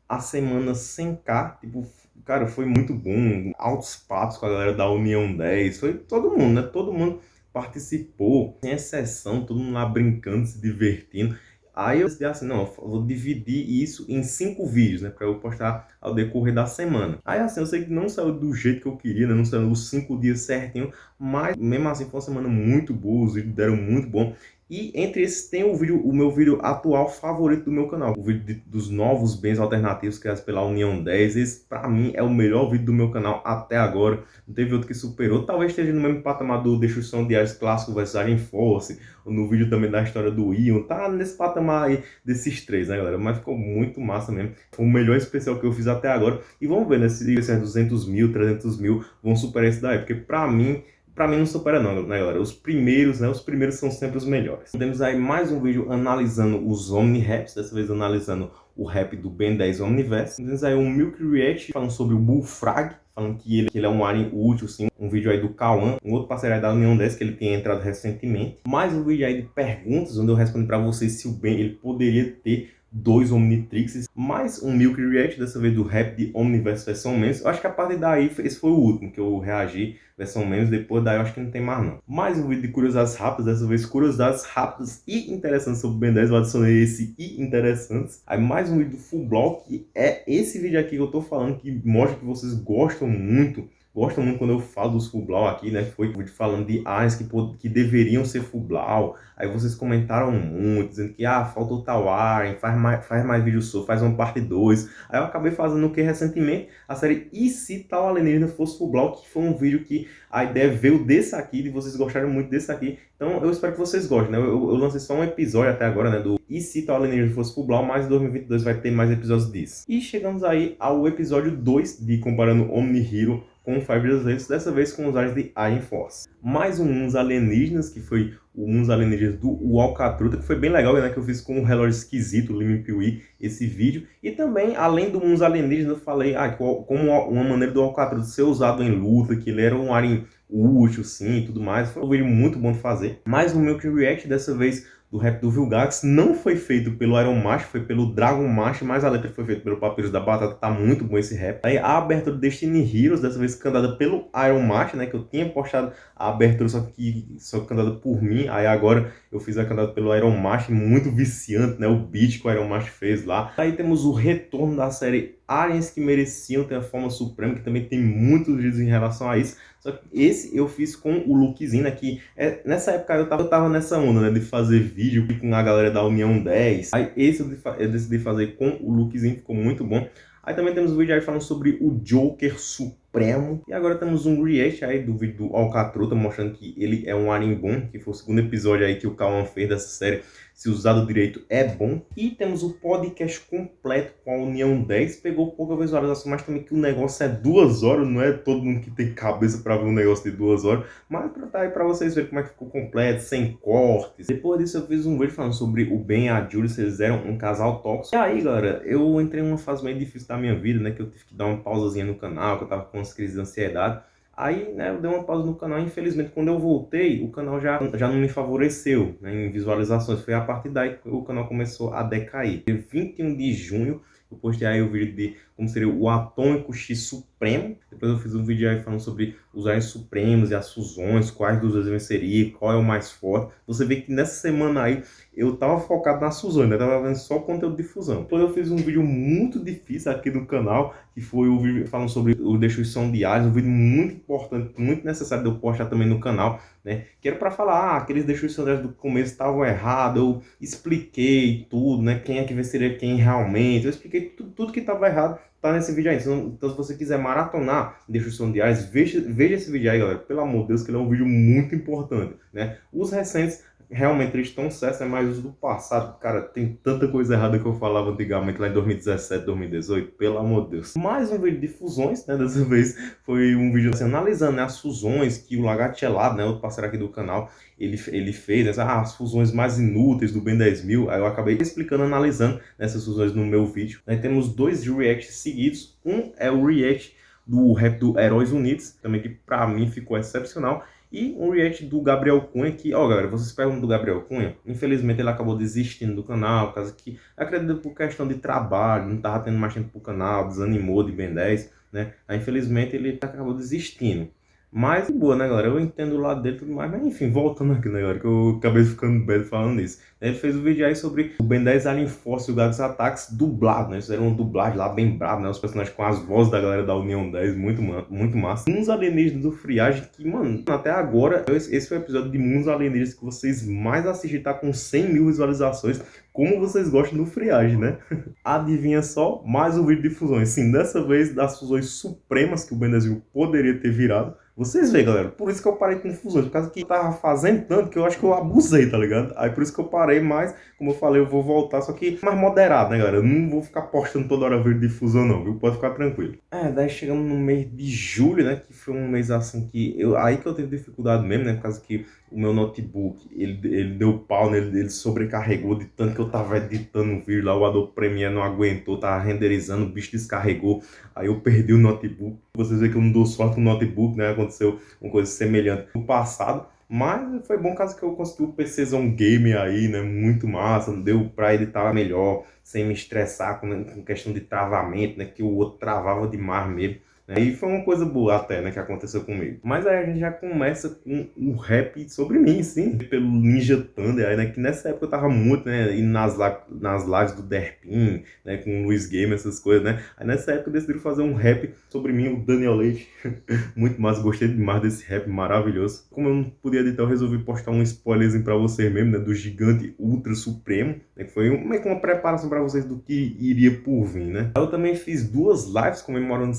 a semana 100k, tipo, cara, foi muito bom, altos papos com a galera da União 10, foi todo mundo, né? Todo mundo participou, sem exceção, todo mundo lá brincando, se divertindo. Aí eu decidi assim, não, vou dividir isso em cinco vídeos, né, para eu postar ao decorrer da semana. Aí assim, eu sei que não saiu do jeito que eu queria, né, não saiu os cinco dias certinho, mas mesmo assim foi uma semana muito boa, os vídeos deram muito bom. E entre esses tem o vídeo, o meu vídeo atual favorito do meu canal, o vídeo de, dos novos bens alternativos criados pela União 10. Esse, pra mim, é o melhor vídeo do meu canal até agora. Não teve outro que superou. Talvez esteja no mesmo patamar do Destruição de Ares Clássico versus Alien Force, no vídeo também da história do Ion. Tá nesse patamar aí desses três, né, galera? Mas ficou muito massa mesmo. Foi o melhor especial que eu fiz até agora. E vamos ver, né, se esses 200 mil, 300 mil vão superar esse daí. Porque pra mim Pra mim não supera não, né galera? Os primeiros, né? Os primeiros são sempre os melhores. Temos aí mais um vídeo analisando os Omni-Raps, dessa vez analisando o rap do Ben 10 Omniverse. Temos aí um Milk React falando sobre o Bullfrag, falando que ele, que ele é um alien útil, sim. Um vídeo aí do Kawan, um outro parceiro aí da União 10 que ele tem entrado recentemente. Mais um vídeo aí de perguntas, onde eu respondo pra vocês se o Ben ele poderia ter dois Omnitrixes, mais um Milk React, dessa vez do rap de Omniverse versão menos. Eu acho que a partir daí, esse foi o último que eu reagi, versão menos, depois daí eu acho que não tem mais não. Mais um vídeo de curiosidades rápidas, dessa vez curiosidades rápidas e interessantes sobre o Ben 10, eu adicionei esse e interessantes. Aí mais um vídeo do Full Block, que é esse vídeo aqui que eu tô falando, que mostra que vocês gostam muito gostam muito quando eu falo dos Fublau aqui, né? Foi falando de áreas que, que deveriam ser Fublau. Aí vocês comentaram muito, dizendo que ah, faltou tal área, faz mais, faz mais vídeo sobre, faz uma parte 2. Aí eu acabei fazendo o que recentemente? A série E se tal alienígena fosse Fublau, que foi um vídeo que a ideia veio desse aqui, de vocês gostaram muito desse aqui. Então eu espero que vocês gostem, né? Eu, eu, eu lancei só um episódio até agora, né? Do E se tal alienígena fosse Fublau, mas em 2022 vai ter mais episódios disso. E chegamos aí ao episódio 2 de Comparando Omni Hero com Five Years dessa vez com os ares de Iron Force. Mais um Uns Alienígenas, que foi o Uns Alienígenas do Walcatruta, que foi bem legal, né, que eu fiz com um relógio esquisito, o Limim Piuí, esse vídeo. E também, além do Uns Alienígenas, eu falei ah, como uma maneira do Walcatruta ser usado em luta, que ele era um alien útil, sim, e tudo mais. Foi um vídeo muito bom de fazer. Mais um Milk React, dessa vez do rap do Vilgax não foi feito pelo Iron Master, foi pelo Dragon Master, mas a letra foi feita pelo Papyrus da Batata, tá muito bom esse rap. Aí a abertura do Destiny Heroes, dessa vez cantada pelo Iron Master, né, que eu tinha postado a abertura só que só cantada por mim, aí agora eu fiz a cantada pelo Iron Master, muito viciante, né, o beat que o Iron Master fez lá. Aí temos o retorno da série aliens que mereciam ter a forma suprema, que também tem muitos vídeos em relação a isso. Só que esse eu fiz com o lookzinho, né, que é, nessa época eu tava, eu tava nessa onda, né, de fazer vídeo com a galera da União 10. Aí esse eu, eu decidi fazer com o lookzinho, ficou muito bom. Aí também temos um vídeo aí falando sobre o Joker Supremo. E agora temos um react aí do vídeo do Alcatruta, mostrando que ele é um alien bom, que foi o segundo episódio aí que o Kawan fez dessa série se usado direito é bom. E temos o podcast completo com a União 10. Pegou pouca visualização, mas também que o negócio é duas horas, não é todo mundo que tem cabeça para ver um negócio de duas horas. Mas pra tá aí pra vocês verem como é que ficou completo, sem cortes. Depois disso eu fiz um vídeo falando sobre o Ben e a Julie, se eles eram um casal tóxico. E aí, galera, eu entrei em uma fase meio difícil da minha vida, né? Que eu tive que dar uma pausazinha no canal, que eu tava com umas crises de ansiedade. Aí, né, eu dei uma pausa no canal. Infelizmente, quando eu voltei, o canal já, já não me favoreceu né, em visualizações. Foi a partir daí que o canal começou a decair. Em 21 de junho, eu postei aí o vídeo de como seria o Atômico X Supremo. Depois eu fiz um vídeo aí falando sobre os aliens supremos e as fusões, quais dos dois venceria, qual é o mais forte. Você vê que nessa semana aí eu tava focado nas fusões, né? Tava vendo só conteúdo de fusão. Depois eu fiz um vídeo muito difícil aqui no canal, que foi o vídeo falando sobre o destruição de aliens, um vídeo muito importante, muito necessário de eu postar também no canal, né? Que era para falar, ah, aqueles destruição de aliens do começo estavam errados, eu expliquei tudo, né? Quem é que venceria quem realmente, eu expliquei tudo, tudo que estava errado tá nesse vídeo aí. Então, se você quiser maratonar Destruição de Ares, veja, veja esse vídeo aí, galera. Pelo amor de Deus, que ele é um vídeo muito importante, né? Os recentes realmente eles estão certos, é mais os do passado. Cara, tem tanta coisa errada que eu falava antigamente lá em 2017, 2018, pelo amor de Deus. Mais um vídeo de fusões, né? Dessa vez foi um vídeo assim, analisando né, as fusões que o Lagartelado, né? Outro parceiro aqui do canal, ele, ele fez, né, ah, as fusões mais inúteis do Ben 10.000. Aí eu acabei explicando, analisando essas fusões no meu vídeo. Aí temos dois reacts seguidos. Um é o react do rap do Heróis Unidos, também que pra mim ficou excepcional. E um react do Gabriel Cunha, que, ó galera, vocês perguntam do Gabriel Cunha, infelizmente ele acabou desistindo do canal, por causa que, acredito por questão de trabalho, não tava tendo mais tempo pro canal, desanimou de Ben 10, né? Aí infelizmente ele acabou desistindo. Mas, boa, né, galera? Eu entendo o lado dele tudo mais. Mas, enfim, voltando aqui, né, galera? Que eu acabei ficando bem falando isso. Ele fez um vídeo aí sobre o Ben 10 Alien Force e o Gags Attacks dublado, né? Eles fizeram uma dublagem lá bem brabo, né? Os personagens com as vozes da galera da União 10, muito, muito massa. Uns alienígenas do Friagem que, mano, até agora, esse foi o episódio de uns alienígenas que vocês mais assistiram, tá com 100 mil visualizações. Como vocês gostam do Friagem, né? Adivinha só, mais um vídeo de fusões. Sim, dessa vez das fusões supremas que o Ben 10 poderia ter virado. Vocês veem, galera, por isso que eu parei com fusões, por causa que tava fazendo tanto que eu acho que eu abusei, tá ligado? Aí por isso que eu parei mais, como eu falei, eu vou voltar, só que mais moderado, né, galera? Eu não vou ficar postando toda hora vídeo de fusão não, viu? Pode ficar tranquilo. É, daí chegamos no mês de julho, né, que foi um mês assim que eu, aí que eu tive dificuldade mesmo, né, por causa que o meu notebook, ele, ele deu pau nele, ele sobrecarregou de tanto que eu tava editando o vídeo lá, o Adobe Premiere não aguentou, tava renderizando, o bicho descarregou, aí eu perdi o notebook. Vocês veem que eu não dou sorte com o notebook, né, aconteceu uma coisa semelhante no passado, mas foi bom caso que eu consegui o PCzão game aí, né, muito massa, deu pra editar melhor, sem me estressar com, com questão de travamento, né, que o outro travava demais mesmo. Né? E foi uma coisa boa até, né, que aconteceu comigo. Mas aí a gente já começa com o rap sobre mim, sim, pelo Ninja Thunder, aí, né, que nessa época eu tava muito, né, indo nas, nas lives do Derpin, né, com o Luiz Game, essas coisas, né. Aí nessa época eu decidi fazer um rap sobre mim, o Daniel Leite. muito mais, gostei demais desse rap maravilhoso. Como eu não podia editar, eu resolvi postar um spoilerzinho pra vocês mesmo, né, do Gigante Ultra Supremo, né, que foi meio que uma preparação pra vocês do que iria por vir, né. Eu também fiz duas lives comemorando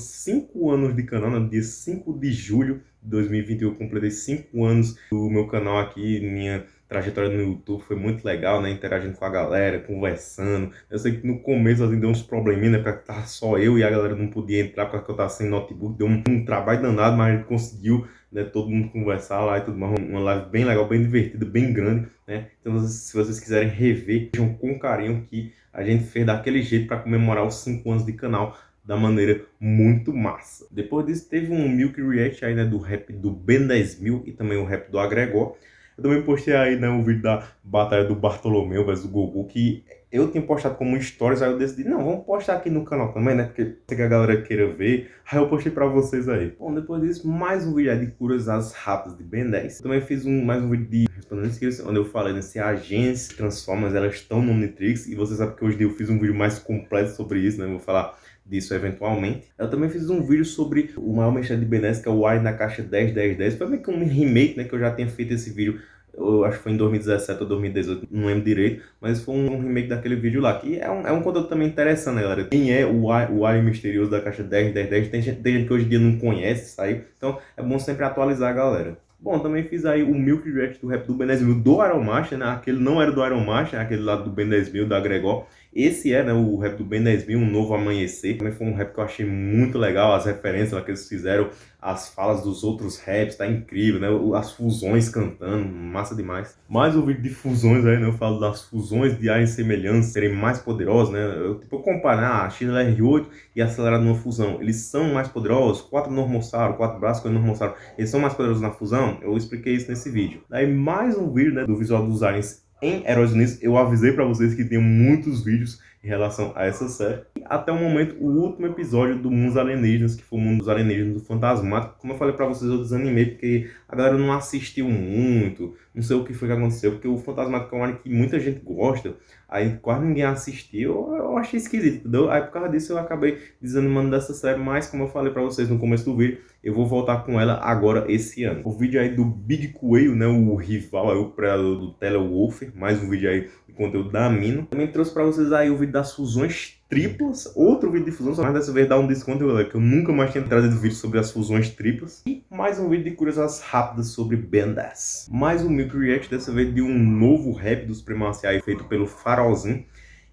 5 anos de canal, no dia 5 de julho de 2021 eu completei 5 anos do meu canal aqui, minha trajetória no YouTube foi muito legal, né, interagindo com a galera, conversando. Eu sei que no começo assim, deu uns probleminhas, né, porque tava só eu e a galera não podia entrar porque eu tava sem notebook, deu um, um trabalho danado, mas a gente conseguiu, né, todo mundo conversar lá e tudo mais, uma live bem legal, bem divertida, bem grande, né. Então se vocês quiserem rever, vejam com carinho que a gente fez daquele jeito para comemorar os 5 anos de canal da maneira muito massa. Depois disso teve um Milk React aí, né, do rap do Ben 10.000 e também o rap do Agregor. Eu também postei aí, né, o vídeo da batalha do Bartolomeu versus do Goku, que eu tinha postado como stories, aí eu decidi, não, vamos postar aqui no canal também, né, porque que a galera queira ver, aí eu postei pra vocês aí. Bom, depois disso, mais um vídeo aí de curiosidades rápidas de Ben 10. Eu também fiz um, mais um vídeo de respondendo inscritos, onde eu falei, né, se agências Transformers, elas estão no Omnitrix, e vocês sabem que hoje eu fiz um vídeo mais completo sobre isso, né, eu vou falar disso eventualmente. Eu também fiz um vídeo sobre o maior mexer de Benes, que é o Wire na caixa 10, 10, 10. Foi meio que um remake, né, que eu já tinha feito esse vídeo eu acho que foi em 2017 ou 2018, não lembro direito, mas foi um remake daquele vídeo lá, que é um, é um conteúdo também interessante, né, galera? Quem é o o Alien Misterioso da caixa 10, 10, 10, tem gente, tem gente que hoje em dia não conhece aí, então é bom sempre atualizar a galera. Bom, também fiz aí o Milk React do rap do Ben 10.000 do Iron Master, né? Aquele não era do Iron Master, aquele lá do Ben 10.000, da Gregor. Esse é, né, o rap do Ben 10.000, Um Novo Amanhecer. Também foi um rap que eu achei muito legal, as referências que eles fizeram, as falas dos outros raps, tá incrível, né? As fusões cantando, massa demais. Mais um vídeo de fusões aí, né? Eu falo das fusões de ar em semelhança serem mais poderosas, né? Eu, tipo, eu comparar a XLR8 e acelerado numa fusão, eles são mais poderosos? Quatro Normossauro, quatro braços com Normossauro, eles são mais poderosos na fusão? Eu expliquei isso nesse vídeo. Daí mais um vídeo, né, do visual dos aliens em Heróis Unidos, eu avisei para vocês que tem muitos vídeos em relação a essa série. Até o momento, o último episódio do Mundos Alienígenas, que foi o Mundo dos Alienígenas do Fantasmático. Como eu falei pra vocês, eu desanimei porque a galera não assistiu muito, não sei o que foi que aconteceu, porque o Fantasmático é um anime que muita gente gosta, aí quase ninguém assistiu, eu achei esquisito, entendeu? Aí por causa disso eu acabei desanimando dessa série, mas como eu falei pra vocês no começo do vídeo, eu vou voltar com ela agora esse ano. O vídeo aí do Big Coelho, né, o rival, aí, o predador do Telewolfer, mais um vídeo aí de conteúdo da Amino. Também trouxe pra vocês aí o vídeo das fusões triplas, outro vídeo de fusão, mas dessa vez dá um desconto, galera, que eu nunca mais tinha trazido vídeo sobre as fusões triplas. E mais um vídeo de curiosidades rápidas sobre 10. Mais um Milk React, dessa vez de um novo rap do Supremacia feito pelo Farolzinho.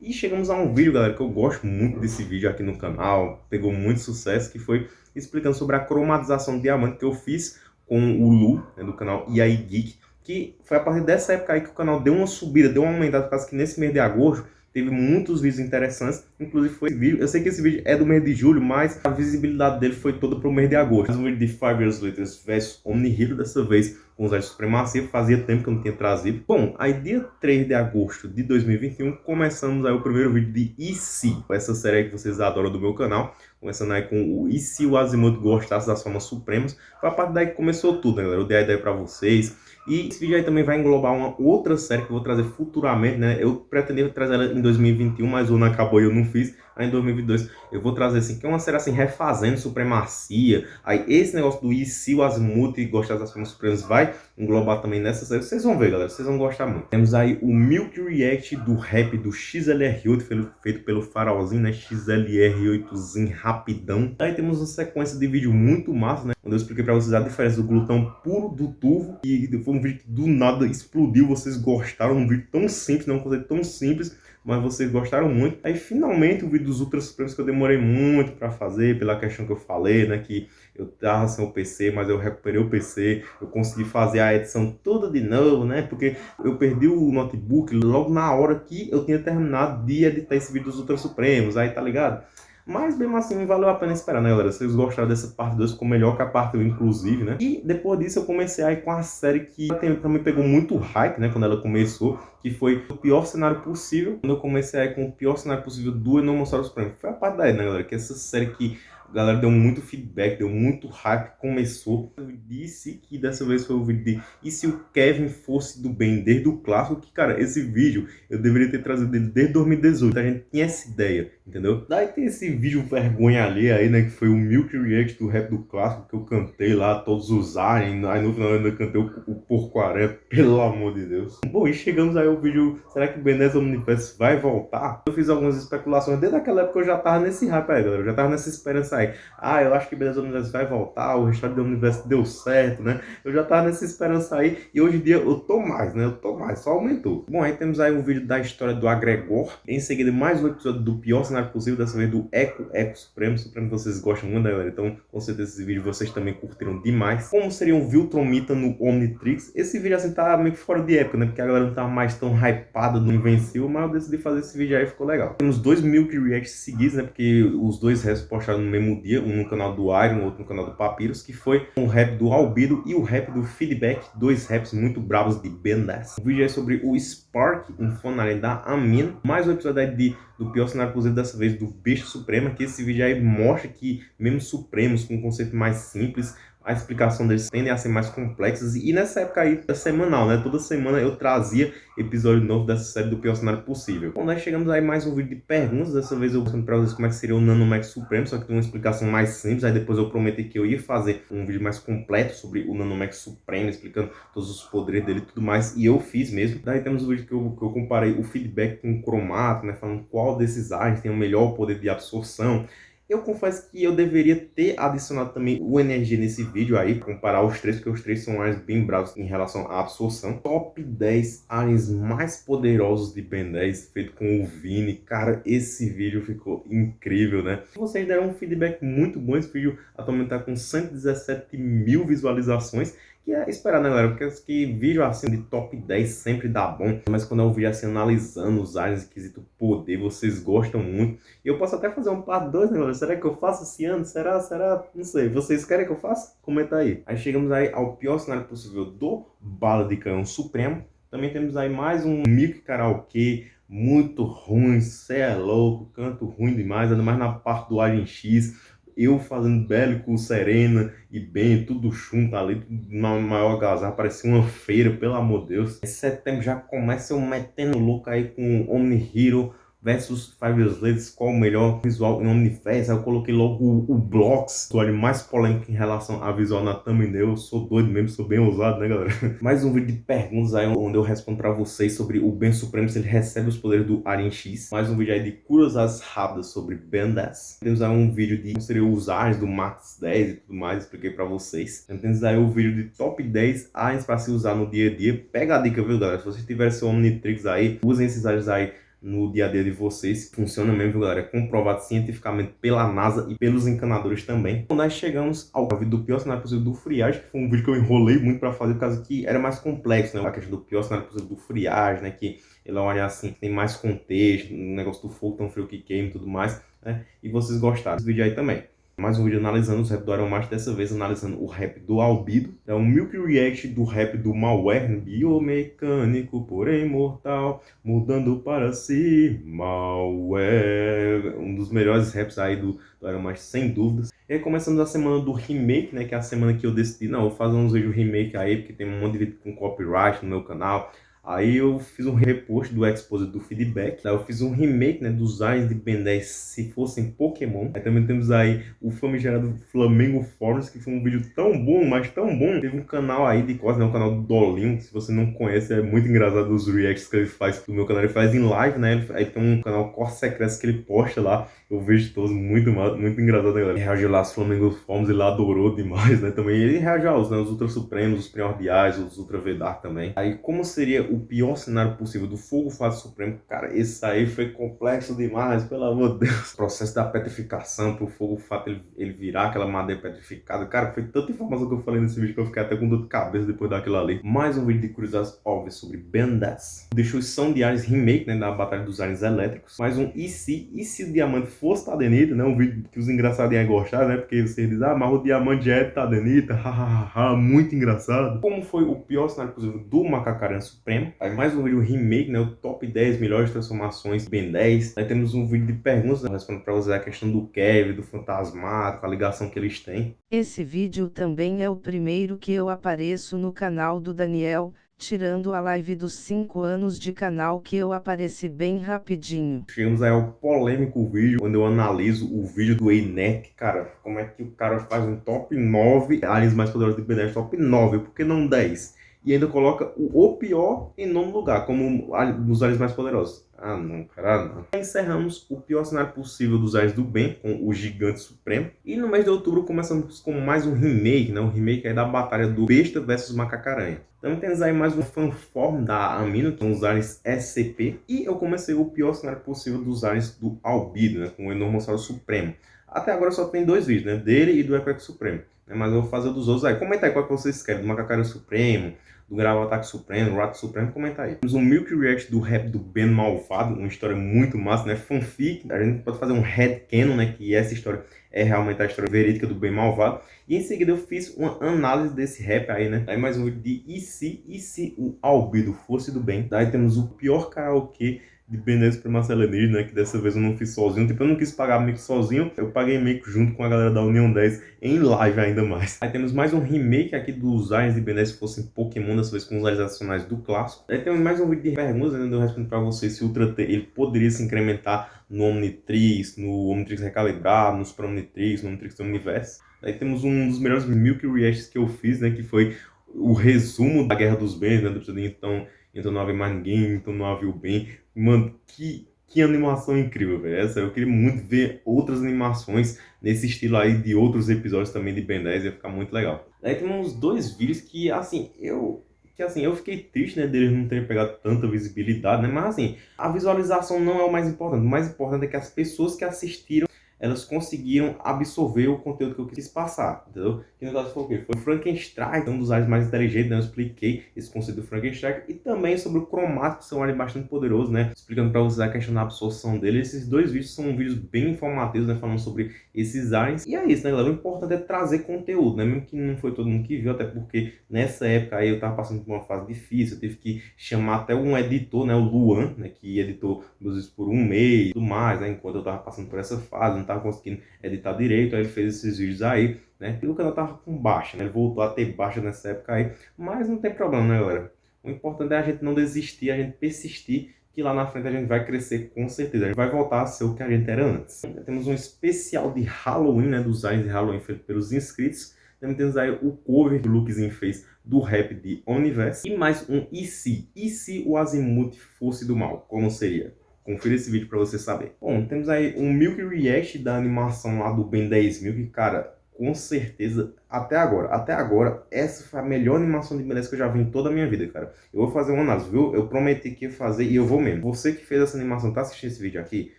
E chegamos a um vídeo, galera, que eu gosto muito desse vídeo aqui no canal, pegou muito sucesso, que foi explicando sobre a cromatização de diamante que eu fiz com o Lu, né, do canal EAI Geek, que foi a partir dessa época aí que o canal deu uma subida, deu uma aumentada, causa que nesse mês de agosto teve muitos vídeos interessantes, inclusive foi vídeo, eu sei que esse vídeo é do mês de julho, mas a visibilidade dele foi toda para o mês de agosto. Mais um vídeo de Five Years Later vs Omni Hero, dessa vez com os de supremacia, fazia tempo que eu não tinha trazido. Bom, aí dia 3 de agosto de 2021, começamos aí o primeiro vídeo de E se, essa série que vocês adoram do meu canal, começando aí com o E se o Azimuth gostasse das formas supremas, foi a partir daí que começou tudo, né galera? Eu dei a ideia para vocês, e esse vídeo aí também vai englobar uma outra série que eu vou trazer futuramente, né? Eu pretendia trazer ela em 2021, mas o ano acabou e eu não fiz. Aí em 2022 eu vou trazer assim, que é uma série assim, refazendo supremacia. Aí esse negócio do e se o Azimuth gostar das formas supremas vai englobar também nessa série. Vocês vão ver, galera, vocês vão gostar muito. Temos aí o Milk React do rap do XLR8, feito pelo farolzinho, né? XLR8zinho rapidão. Aí temos uma sequência de vídeo muito massa, né? Onde eu expliquei pra vocês a diferença do glutão puro do turvo. E foi um vídeo que do nada explodiu. Vocês gostaram, um vídeo tão simples, né? Um conceito tão simples mas vocês gostaram muito. Aí finalmente o vídeo dos Ultra Supremos que eu demorei muito para fazer, pela questão que eu falei, né, que eu tava sem o PC, mas eu recuperei o PC, eu consegui fazer a edição toda de novo, né, porque eu perdi o notebook logo na hora que eu tinha terminado de editar esse vídeo dos Ultra Supremos, aí tá ligado? Mas mesmo assim valeu a pena esperar, né, galera? Se vocês gostaram dessa parte 2, ficou melhor que a parte 1, inclusive, né? E depois disso eu comecei aí com a série que também pegou muito hype, né? Quando ela começou, que foi o pior cenário possível. Quando eu comecei aí com o pior cenário possível do Enormossaurus Prime. Foi a parte daí, né, galera? Que essa série que a galera deu muito feedback, deu muito hype, começou. Eu disse que dessa vez foi o vídeo de e se o Kevin fosse do bem desde o clássico, que cara, esse vídeo eu deveria ter trazido dele desde 2018, a gente tinha essa ideia, entendeu? Daí tem esse vídeo vergonha ali aí, né, que foi o Milk React do rap do clássico, que eu cantei lá, todos os aliens, aí no final ainda cantei o, o porcoaré, pelo amor de Deus. Bom, e chegamos aí ao vídeo, será que o Benez Omniverse vai voltar? Eu fiz algumas especulações, desde aquela época eu já tava nesse hype aí, galera, eu já tava nessa esperança aí. Ah, eu acho que Beleza do Universo vai voltar, o restart do Universo deu certo, né? Eu já tava nessa esperança aí e hoje em dia eu tô mais, né? Eu tô mais, só aumentou. Bom, aí temos aí um vídeo da história do Agregor. Em seguida, mais um episódio do pior cenário possível, dessa vez do Eco Eco Supremo. Supremo vocês gostam muito, né, galera? Então, com certeza esse vídeo vocês também curtiram demais. Como seria um Viltromita no Omnitrix? Esse vídeo assim tá meio que fora de época, né? Porque a galera não tava mais tão hypada no Invencível, mas eu decidi fazer esse vídeo aí ficou legal. Temos dois Milk Reacts seguidos, né? Porque os dois restos postaram no mesmo dia, um no canal do Iron, outro no canal do Papyrus, que foi um rap do Albido e o rap do Feedback, dois raps muito bravos de Ben 10. O vídeo é sobre o Spark, um fanalho da Amin, mais um episódio aí de, do pior cenário possível, dessa vez do Besta Suprema, que esse vídeo aí mostra que mesmo Supremos, com um conceito mais simples, a explicação deles tendem a ser mais complexas. E nessa época aí, é semanal, né? Toda semana eu trazia episódio novo dessa série do pior cenário possível. Bom, nós chegamos aí mais um vídeo de perguntas. Dessa vez eu mostrando pra vocês como é que seria o Nanomax Supremo, só que tem uma explicação mais simples. Aí depois eu prometi que eu ia fazer um vídeo mais completo sobre o Nanomax Supremo, explicando todos os poderes dele e tudo mais. E eu fiz mesmo. Daí temos o vídeo que eu, que eu comparei o feedback com o cromato, né? Falando qual desses agentes tem o melhor poder de absorção. Eu confesso que eu deveria ter adicionado também o energia nesse vídeo aí, comparar os três, porque os três são mais bem bravos em relação à absorção. Top 10 aliens mais poderosos de Ben 10, feito com o Vini. Cara, esse vídeo ficou incrível, né? Vocês deram um feedback muito bom, esse vídeo atualmente tá com 117 mil visualizações que é esperar, né, galera? Porque que vídeo assim de top 10 sempre dá bom. Mas quando eu vi assim analisando os aliens quesito poder, vocês gostam muito. E eu posso até fazer um par 2, né, galera? Será que eu faço esse ano? Será? Será? Não sei. Vocês querem que eu faça? Comenta aí. Aí chegamos aí ao pior cenário possível do Bala de Canhão Supremo. Também temos aí mais um Mic Karaokê muito ruim, cê é louco, canto ruim demais, ainda mais na parte do Alien X, eu fazendo bélico, Serena e bem, tudo junto ali, tudo na maior agasalho, parecia uma feira, pelo amor de Deus. Em setembro já começa eu metendo louco aí com Omni Hero, versus Five Years Later, qual o melhor visual em Omniverse. Aí eu coloquei logo o, o Blocks, o ali mais polêmico em relação a visual na thumbnail. Eu sou doido mesmo, sou bem ousado, né, galera? Mais um vídeo de perguntas aí, onde eu respondo pra vocês sobre o Ben Supremo, se ele recebe os poderes do Alien X. Mais um vídeo aí de curiosidades rápidas sobre 10. Temos aí um vídeo de como seriam os aliens do Max 10 e tudo mais, expliquei pra vocês. Temos aí o vídeo de top 10 aliens pra se usar no dia a dia. Pega a dica, viu, galera? Se vocês tiverem seu Omnitrix aí, usem esses aliens aí no dia a dia de vocês. Funciona mesmo, galera. É comprovado cientificamente pela NASA e pelos encanadores também. Então, nós chegamos ao vídeo do pior cenário possível do friagem, que foi um vídeo que eu enrolei muito para fazer, por causa que era mais complexo, né? A questão do pior cenário possível do friagem, né? Que ele olha assim, tem mais contexto, o negócio do fogo tão frio que queima e tudo mais, né? E vocês gostaram desse vídeo aí também mais um vídeo analisando os rap do Iron dessa vez analisando o rap do Albido. É um Milk React do rap do Malware, biomecânico, porém mortal, mudando para si, Malware. Um dos melhores raps aí do, do Iron sem dúvidas. E aí começamos a semana do remake, né, que é a semana que eu decidi, não, vou fazer uns vídeos remake aí, porque tem um monte de vídeo com copyright no meu canal. Aí eu fiz um repost do Exposed do feedback. Aí eu fiz um remake né, dos aliens de Ben 10 se fossem Pokémon. Aí também temos aí o famigerado Flamengo Force, que foi um vídeo tão bom, mas tão bom. Teve um canal aí de costas, né, um canal do Dolinho. Se você não conhece, é muito engraçado os reacts que ele faz do meu canal. Ele faz em live, né? Aí tem um canal Corte Secreto que ele posta lá. Eu vejo todos muito, muito engraçado, né, galera? Reagiu lá aos Flamengo Forms, ele adorou demais, né? Também ele reagiu aos, né, os Ultra Supremos, os Primordiais, os Ultra Vedar também. Aí como seria o pior cenário possível do Fogo Fase Supremo, cara, esse aí foi complexo demais, pelo amor de Deus. O processo da petrificação pro Fogo Fato ele, ele virar aquela madeira petrificada, cara, foi tanta informação que eu falei nesse vídeo que eu fiquei até com dor de cabeça depois daquilo ali. Mais um vídeo de curiosidades óbvias sobre Ben 10. Destruição de Aliens Remake, né, da Batalha dos Aliens Elétricos. Mais um E se, e se o Diamante fosse Tadenita, né, um vídeo que os engraçadinhos gostaram, né, porque vocês dizem, ah, mas o Diamante já é Tadenita, hahaha, muito engraçado. Como foi o pior cenário possível do Macacaran Supremo. Aí mais um vídeo remake, né? O top 10 melhores transformações Ben 10. Aí temos um vídeo de perguntas, né, respondendo para você a questão do Kevin, do Fantasmático, a ligação que eles têm. Esse vídeo também é o primeiro que eu apareço no canal do Daniel, tirando a live dos 5 anos de canal que eu apareci bem rapidinho. Chegamos aí ao polêmico vídeo, onde eu analiso o vídeo do Einek, cara, como é que o cara faz um top 9 aliens mais poderosos de Ben 10, top 9, por que não 10? E ainda coloca o, pior em nono lugar, como dos aliens mais poderosos. Ah, não, cara, não. Encerramos o pior cenário possível dos aliens do bem, com o Gigante Supremo. E no mês de outubro começamos com mais um remake, né? Um remake aí da batalha do Besta versus Macacaranha. Também temos aí mais um fanform da Amino, com os aliens SCP. E eu comecei o pior cenário possível dos aliens do Albido, né? Com o Enormossauro Supremo. Até agora só tem dois vídeos, né? Dele e do Equeco Supremo. Mas eu vou fazer dos outros aí. Comenta aí qual que vocês querem. Do Macacaranha Supremo, do Gravo Ataque Supremo, Rato Supremo, comenta aí. Temos um Milk React do rap do Ben Malvado, uma história muito massa, né? Fanfic, a gente pode fazer um headcanon, né? Que essa história é realmente a história verídica do Ben Malvado. E em seguida eu fiz uma análise desse rap aí, né? Aí mais um vídeo de E se, e se o Albedo fosse do bem. Daí temos o pior karaokê de Benes Marcelo Enis, né? Que dessa vez eu não fiz sozinho. Tipo, eu não quis pagar mico sozinho. Eu paguei mico junto com a galera da União 10 em live ainda mais. Aí temos mais um remake aqui dos aliens de Benes se fossem Pokémon, dessa vez com os aliens adicionais do clássico. Aí temos mais um vídeo de perguntas, ainda eu respondo para vocês se o Ultra T ele poderia se incrementar no Omnitrix, no Omnitrix recalibrado, no Super Omnitrix, no Omnitrix do Universo. Aí temos um dos melhores Milk Reacts que eu fiz, né? Que foi o resumo da Guerra dos Bens, né? Do então então não havia mais ninguém, então não havia o bem. Mano, que, que animação incrível, velho. Essa, eu queria muito ver outras animações nesse estilo aí de outros episódios também de Ben 10, ia ficar muito legal. Aí tem uns dois vídeos que, assim, eu... Que assim, eu fiquei triste, né, deles não terem pegado tanta visibilidade, né? Mas assim, a visualização não é o mais importante. O mais importante é que as pessoas que assistiram elas conseguiram absorver o conteúdo que eu quis passar, entendeu? Que no caso foi o quê? Foi o Frankenstein, um dos aliens mais inteligentes, né? Eu expliquei esse conceito do Frankenstein e também sobre o cromático, que são um alien bastante poderoso, né? Explicando para vocês a questão da absorção dele. Esses dois vídeos são vídeos bem informativos, né? Falando sobre esses aliens. E é isso, né, galera? O importante é trazer conteúdo, né? Mesmo que não foi todo mundo que viu, até porque nessa época aí eu tava passando por uma fase difícil, eu tive que chamar até um editor, né? O Luan, né? Que editou meus vídeos por um mês e tudo mais, né? Enquanto eu tava passando por essa fase, não tava conseguindo editar direito, aí ele fez esses vídeos aí, né? E o canal tava com baixa, né? Ele voltou a ter baixa nessa época aí, mas não tem problema, né, galera? O importante é a gente não desistir, a gente persistir, que lá na frente a gente vai crescer com certeza. A gente vai voltar a ser o que a gente era antes. Temos um especial de Halloween, né? Dos aliens de Halloween feito pelos inscritos. Também temos aí o cover que o Lukezinho fez do rap de Universe. E mais um E se? E se o Azimuth fosse do mal? Como seria? Confira esse vídeo pra você saber. Bom, temos aí um Milk React da animação lá do Ben 10 Milk. Cara, com certeza, até agora, até agora, essa foi a melhor animação de Ben 10 que eu já vi em toda a minha vida, cara. Eu vou fazer uma análise, viu? Eu prometi que ia fazer e eu vou mesmo. Você que fez essa animação, tá assistindo esse vídeo aqui?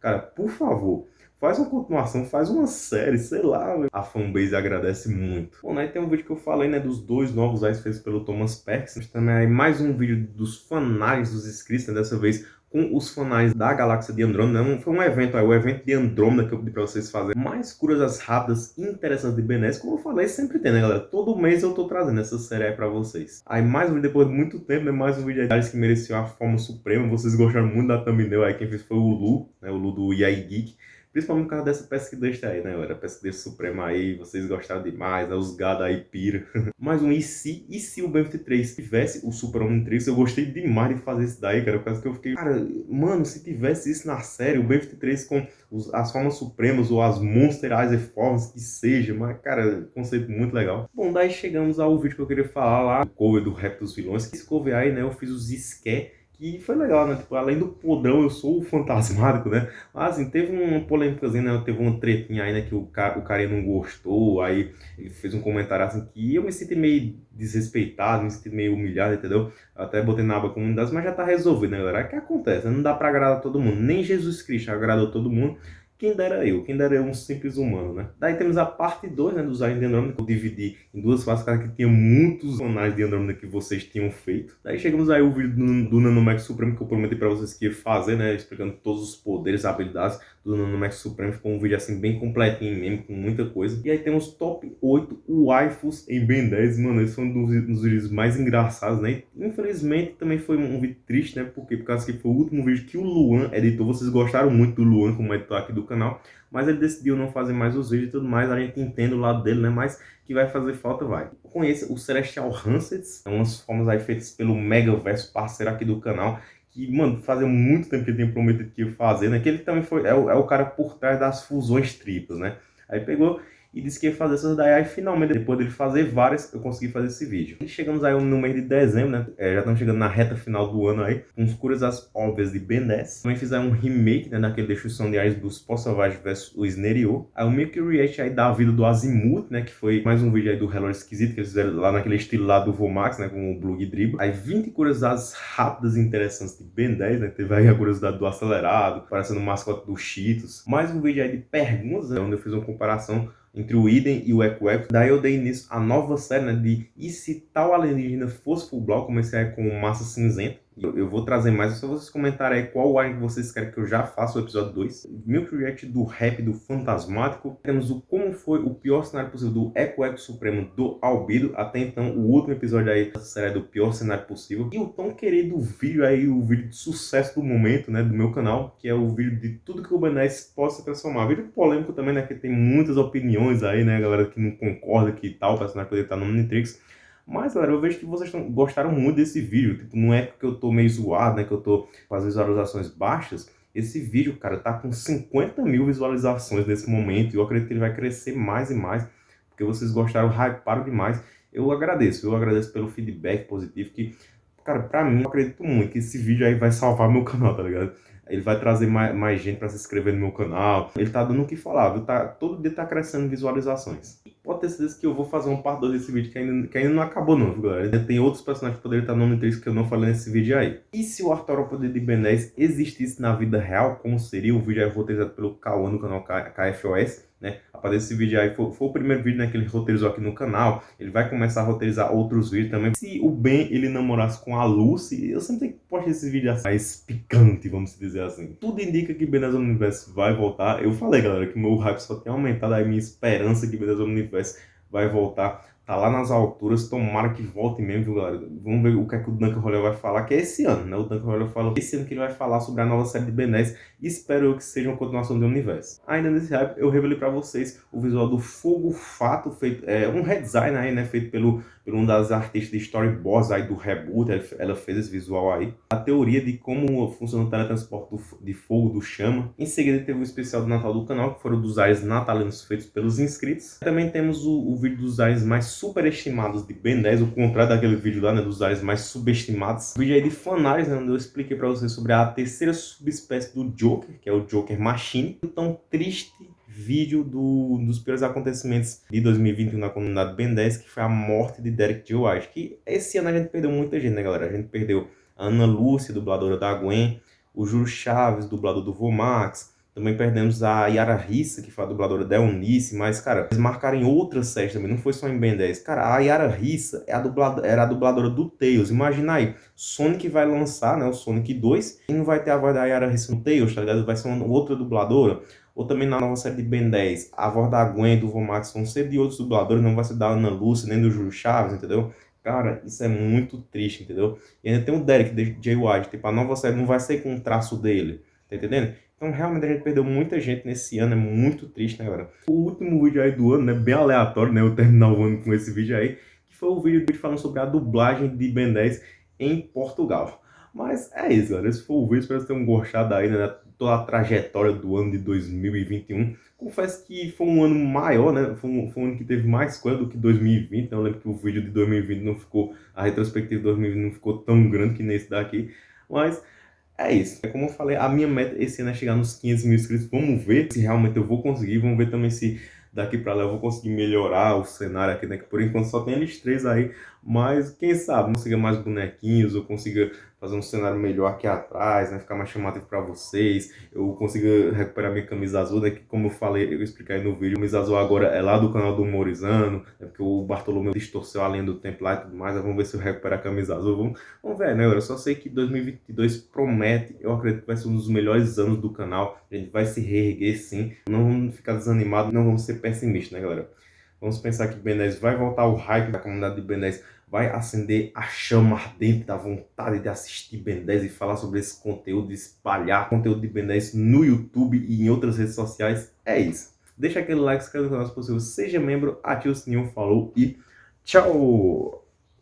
Cara, por favor, faz uma continuação, faz uma série, sei lá, a fanbase agradece muito. Bom, né, tem um vídeo que eu falei, né, dos dois novos eyes feitos pelo Thomas Perkins, também aí mais um vídeo dos fanários dos inscritos, né, dessa vez com os fanais da galáxia de Andrômeda. Né, foi um evento, aí, o evento de Andrômeda que eu pedi pra vocês fazerem. Mais curiosas rápidas e interessantes de 10, como eu falei, sempre tem, né, galera? Todo mês eu tô trazendo essa série aí pra vocês. Aí mais um vídeo, depois de muito tempo, né, mais um vídeo de que mereceu a forma suprema. Vocês gostaram muito da thumbnail aí, quem fez foi o Lu, né, o Lu do Yai Geek. Principalmente por causa dessa deste aí, né, galera? Deste suprema aí, vocês gostaram demais, né? Os gado aí pira. Mais um e se, e se o BF3 tivesse o Super Homem Trix? Eu gostei demais de fazer isso daí, cara, por causa que eu fiquei... Cara, mano, se tivesse isso na série, o BF3 com os, as formas supremas ou as Monster Eyes formas que seja, mas, cara, conceito muito legal. Bom, daí chegamos ao vídeo que eu queria falar lá, o cover do Rap dos Vilões, esse cover aí, né, eu fiz os Ské que foi legal, né? Tipo, além do podrão, eu sou o fantasmático, né? Mas, assim, teve uma polêmica, né? Teve uma tretinha aí, né? Que o cara, o cara não gostou, aí ele fez um comentário assim que eu me senti meio desrespeitado, me senti meio humilhado, entendeu? Até botei na aba comunidade, mas já tá resolvido, né, galera? É que acontece, né? não dá pra agradar todo mundo, nem Jesus Cristo agradou todo mundo, quem dera eu, quem dera eu um simples humano, né? Daí temos a parte 2, né, dos aliens de Andrômeda, que eu dividi em duas fases, cara, que tinha muitos anais de Andrômeda que vocês tinham feito. Daí chegamos aí o vídeo do, do Nanomax Supremo, que eu prometi pra vocês que ia fazer, né, explicando todos os poderes, habilidades do Nanomax Supremo. Ficou um vídeo, assim, bem completinho mesmo, com muita coisa. E aí temos top 8 waifus em Ben 10, mano, esse foi um dos, dos vídeos mais engraçados, né? Infelizmente, também foi um vídeo triste, né, porque por causa que foi o último vídeo que o Luan editou. Vocês gostaram muito do Luan como editor aqui do canal, mas ele decidiu não fazer mais os vídeos e tudo mais, a gente entende o lado dele, né, mas que vai fazer falta, vai. Conheça o Celestial Hansets, é umas formas aí feitas pelo Megaverso, parceiro aqui do canal, que, mano, fazia muito tempo que ele tinha prometido que ia fazer, né, que ele também foi, é o, é o cara por trás das fusões triplas, né, aí pegou e disse que ia fazer essas daí, aí finalmente, depois dele fazer várias, eu consegui fazer esse vídeo. E chegamos aí no mês de dezembro, né, é, já estamos chegando na reta final do ano aí, com os as óbvias de Ben 10. Também fizeram um remake, né, daquele Destruição de Ares dos Pó Selvagem vs o Snerio. Aí o Milk React aí da vida do Azimuth, né, que foi mais um vídeo aí do Hello Esquisito, que eles fizeram lá naquele estilo lá do Vomax, né, com o Blue Dribble. Aí 20 curiosidades rápidas e interessantes de Ben 10, né, teve aí a curiosidade do acelerado, parecendo o mascote do Cheetos. Mais um vídeo aí de perguntas, né, onde eu fiz uma comparação entre o Iden e o Echo. Daí eu dei início à nova série né, de E se tal alienígena fosse full block, comecei com Massa Cinzenta. Eu, eu, vou trazer mais, só vocês comentarem aí qual alien que vocês querem que eu já faça o episódio 2. Milk React do rap do Fantasmático. Temos o como foi o pior cenário possível do Eco Eco Supremo do Albido. Até então, o último episódio aí dessa série é do pior cenário possível. E o tão querido vídeo aí, o vídeo de sucesso do momento, né, do meu canal, que é o vídeo de tudo que o 10 possa transformar. Vídeo polêmico também, né, que tem muitas opiniões aí, né, galera que não concorda que tal personagem poderia estar no Omnitrix. Mas, galera, eu vejo que vocês gostaram muito desse vídeo. Tipo, não é porque eu tô meio zoado, né? Que eu tô com as visualizações baixas. Esse vídeo, cara, tá com 50 mil visualizações nesse momento. E eu acredito que ele vai crescer mais e mais. Porque vocês gostaram, hyparam demais. Eu agradeço, eu agradeço pelo feedback positivo. Que, cara, pra mim, eu acredito muito que esse vídeo aí vai salvar meu canal, tá ligado? Ele vai trazer mais, mais gente para se inscrever no meu canal. Ele tá dando o que falar, viu? Tá, todo dia tá crescendo visualizações. Pode ter certeza que eu vou fazer um parte 2 desse vídeo que ainda, que ainda não acabou não, viu, galera? Ainda tem outros personagens que poderiam estar no nome 3 que eu não falei nesse vídeo aí. E se o Arthur Poder de Ben 10 existisse na vida real, como seria? O vídeo aí roteirizado pelo Cauã no canal KFOS né? Aparece esse vídeo aí, foi, foi, o primeiro vídeo né, que ele roteirizou aqui no canal. Ele vai começar a roteirizar outros vídeos também. Se o Ben ele namorasse com a Lucy, eu sempre tenho que postar esse vídeo assim, mais picante, vamos dizer assim. Tudo indica que Ben Universo vai voltar. Eu falei, galera, que meu hype só tem aumentado, a minha esperança que Ben Universo vai voltar tá lá nas alturas, tomara que volte mesmo, viu, galera? Vamos ver o que é que o Duncan Roller vai falar, que é esse ano, né? O Duncan Roller falou esse ano que ele vai falar sobre a nova série de Ben 10 e espero eu que seja uma continuação do universo. Ainda nesse hype, eu revelei pra vocês o visual do Fogo Fato, feito, é, um redesign aí, né, feito pelo, por um das artistas de storyboards aí do reboot, ela fez esse visual aí. A teoria de como funciona o teletransporte de fogo, do chama. Em seguida teve o especial do Natal do canal, que foram dos ares natalinos feitos pelos inscritos. Também temos o, o vídeo dos ares mais superestimados de Ben 10, o contrário daquele vídeo lá, né, dos ares mais subestimados. O vídeo aí de fanais, né, onde eu expliquei para vocês sobre a terceira subespécie do Joker, que é o Joker Machine. Tão triste vídeo do, dos piores acontecimentos de 2021 na comunidade Ben 10, que foi a morte de Derek J. White. Que esse ano a gente perdeu muita gente, né, galera? A gente perdeu a Ana Lúcia, dubladora da Gwen, o Júlio Chaves, dublador do Vomax, também perdemos a Yara Rissa, que foi a dubladora da Eunice, mas, cara, eles marcaram em outras séries também, não foi só em Ben 10. Cara, a Yara Rissa é a dubladora, era a dubladora do Tails. Imagina aí, Sonic vai lançar, né, o Sonic 2, e não vai ter a voz da Yara Rissa no Tails, tá ligado? Vai ser uma outra dubladora. Ou também na nova série de Ben 10, a voz da Gwen do Vomax vão ser de outros dubladores, não vai ser da Ana Lúcia, nem do Júlio Chaves, entendeu? Cara, isso é muito triste, entendeu? E ainda tem o Derek, de J. White, tipo, a nova série não vai ser com o traço dele, tá entendendo? Então, realmente, a gente perdeu muita gente nesse ano, é muito triste, né, galera? O último vídeo aí do ano, né, bem aleatório, né, eu terminar o ano com esse vídeo aí, que foi o vídeo falando sobre a dublagem de Ben 10 em Portugal. Mas é isso, galera, esse foi o vídeo, espero que vocês tenham gostado aí, né, toda a trajetória do ano de 2021. Confesso que foi um ano maior, né, foi um, foi um ano que teve mais coisa do que 2020, né? eu lembro que o vídeo de 2020 não ficou, a retrospectiva de 2020 não ficou tão grande que nesse daqui, mas é isso. É como eu falei, a minha meta esse ano é chegar nos 500 mil inscritos. Vamos ver se realmente eu vou conseguir. Vamos ver também se daqui para lá eu vou conseguir melhorar o cenário aqui, né? Que por enquanto só tem eles três aí. Mas quem sabe, consiga mais bonequinhos, ou consiga fazer um cenário melhor aqui atrás, né? Ficar mais chamativo para vocês. Eu consiga recuperar minha camisa azul, né? Que como eu falei, eu expliquei aí no vídeo, a camisa azul agora é lá do canal do Humorizando, né? Porque o Bartolomeu distorceu a linha do tempo lá e tudo mais. Vamos ver se eu recupero a camisa azul. Vamos, vamos ver, né? Eu só sei que 2022 promete, eu acredito que vai ser um dos melhores anos do canal. A gente vai se reerguer sim. Não vamos ficar desanimados, não vamos ser pessimistas, né, galera? Vamos pensar que Ben 10 vai voltar o hype da comunidade de Ben 10 vai acender a chama ardente da vontade de assistir Ben 10 e falar sobre esse conteúdo, espalhar conteúdo de Ben 10 no YouTube e em outras redes sociais. É isso. Deixa aquele like, se inscreva no canal se possível, seja membro, ative o sininho, falou e tchau!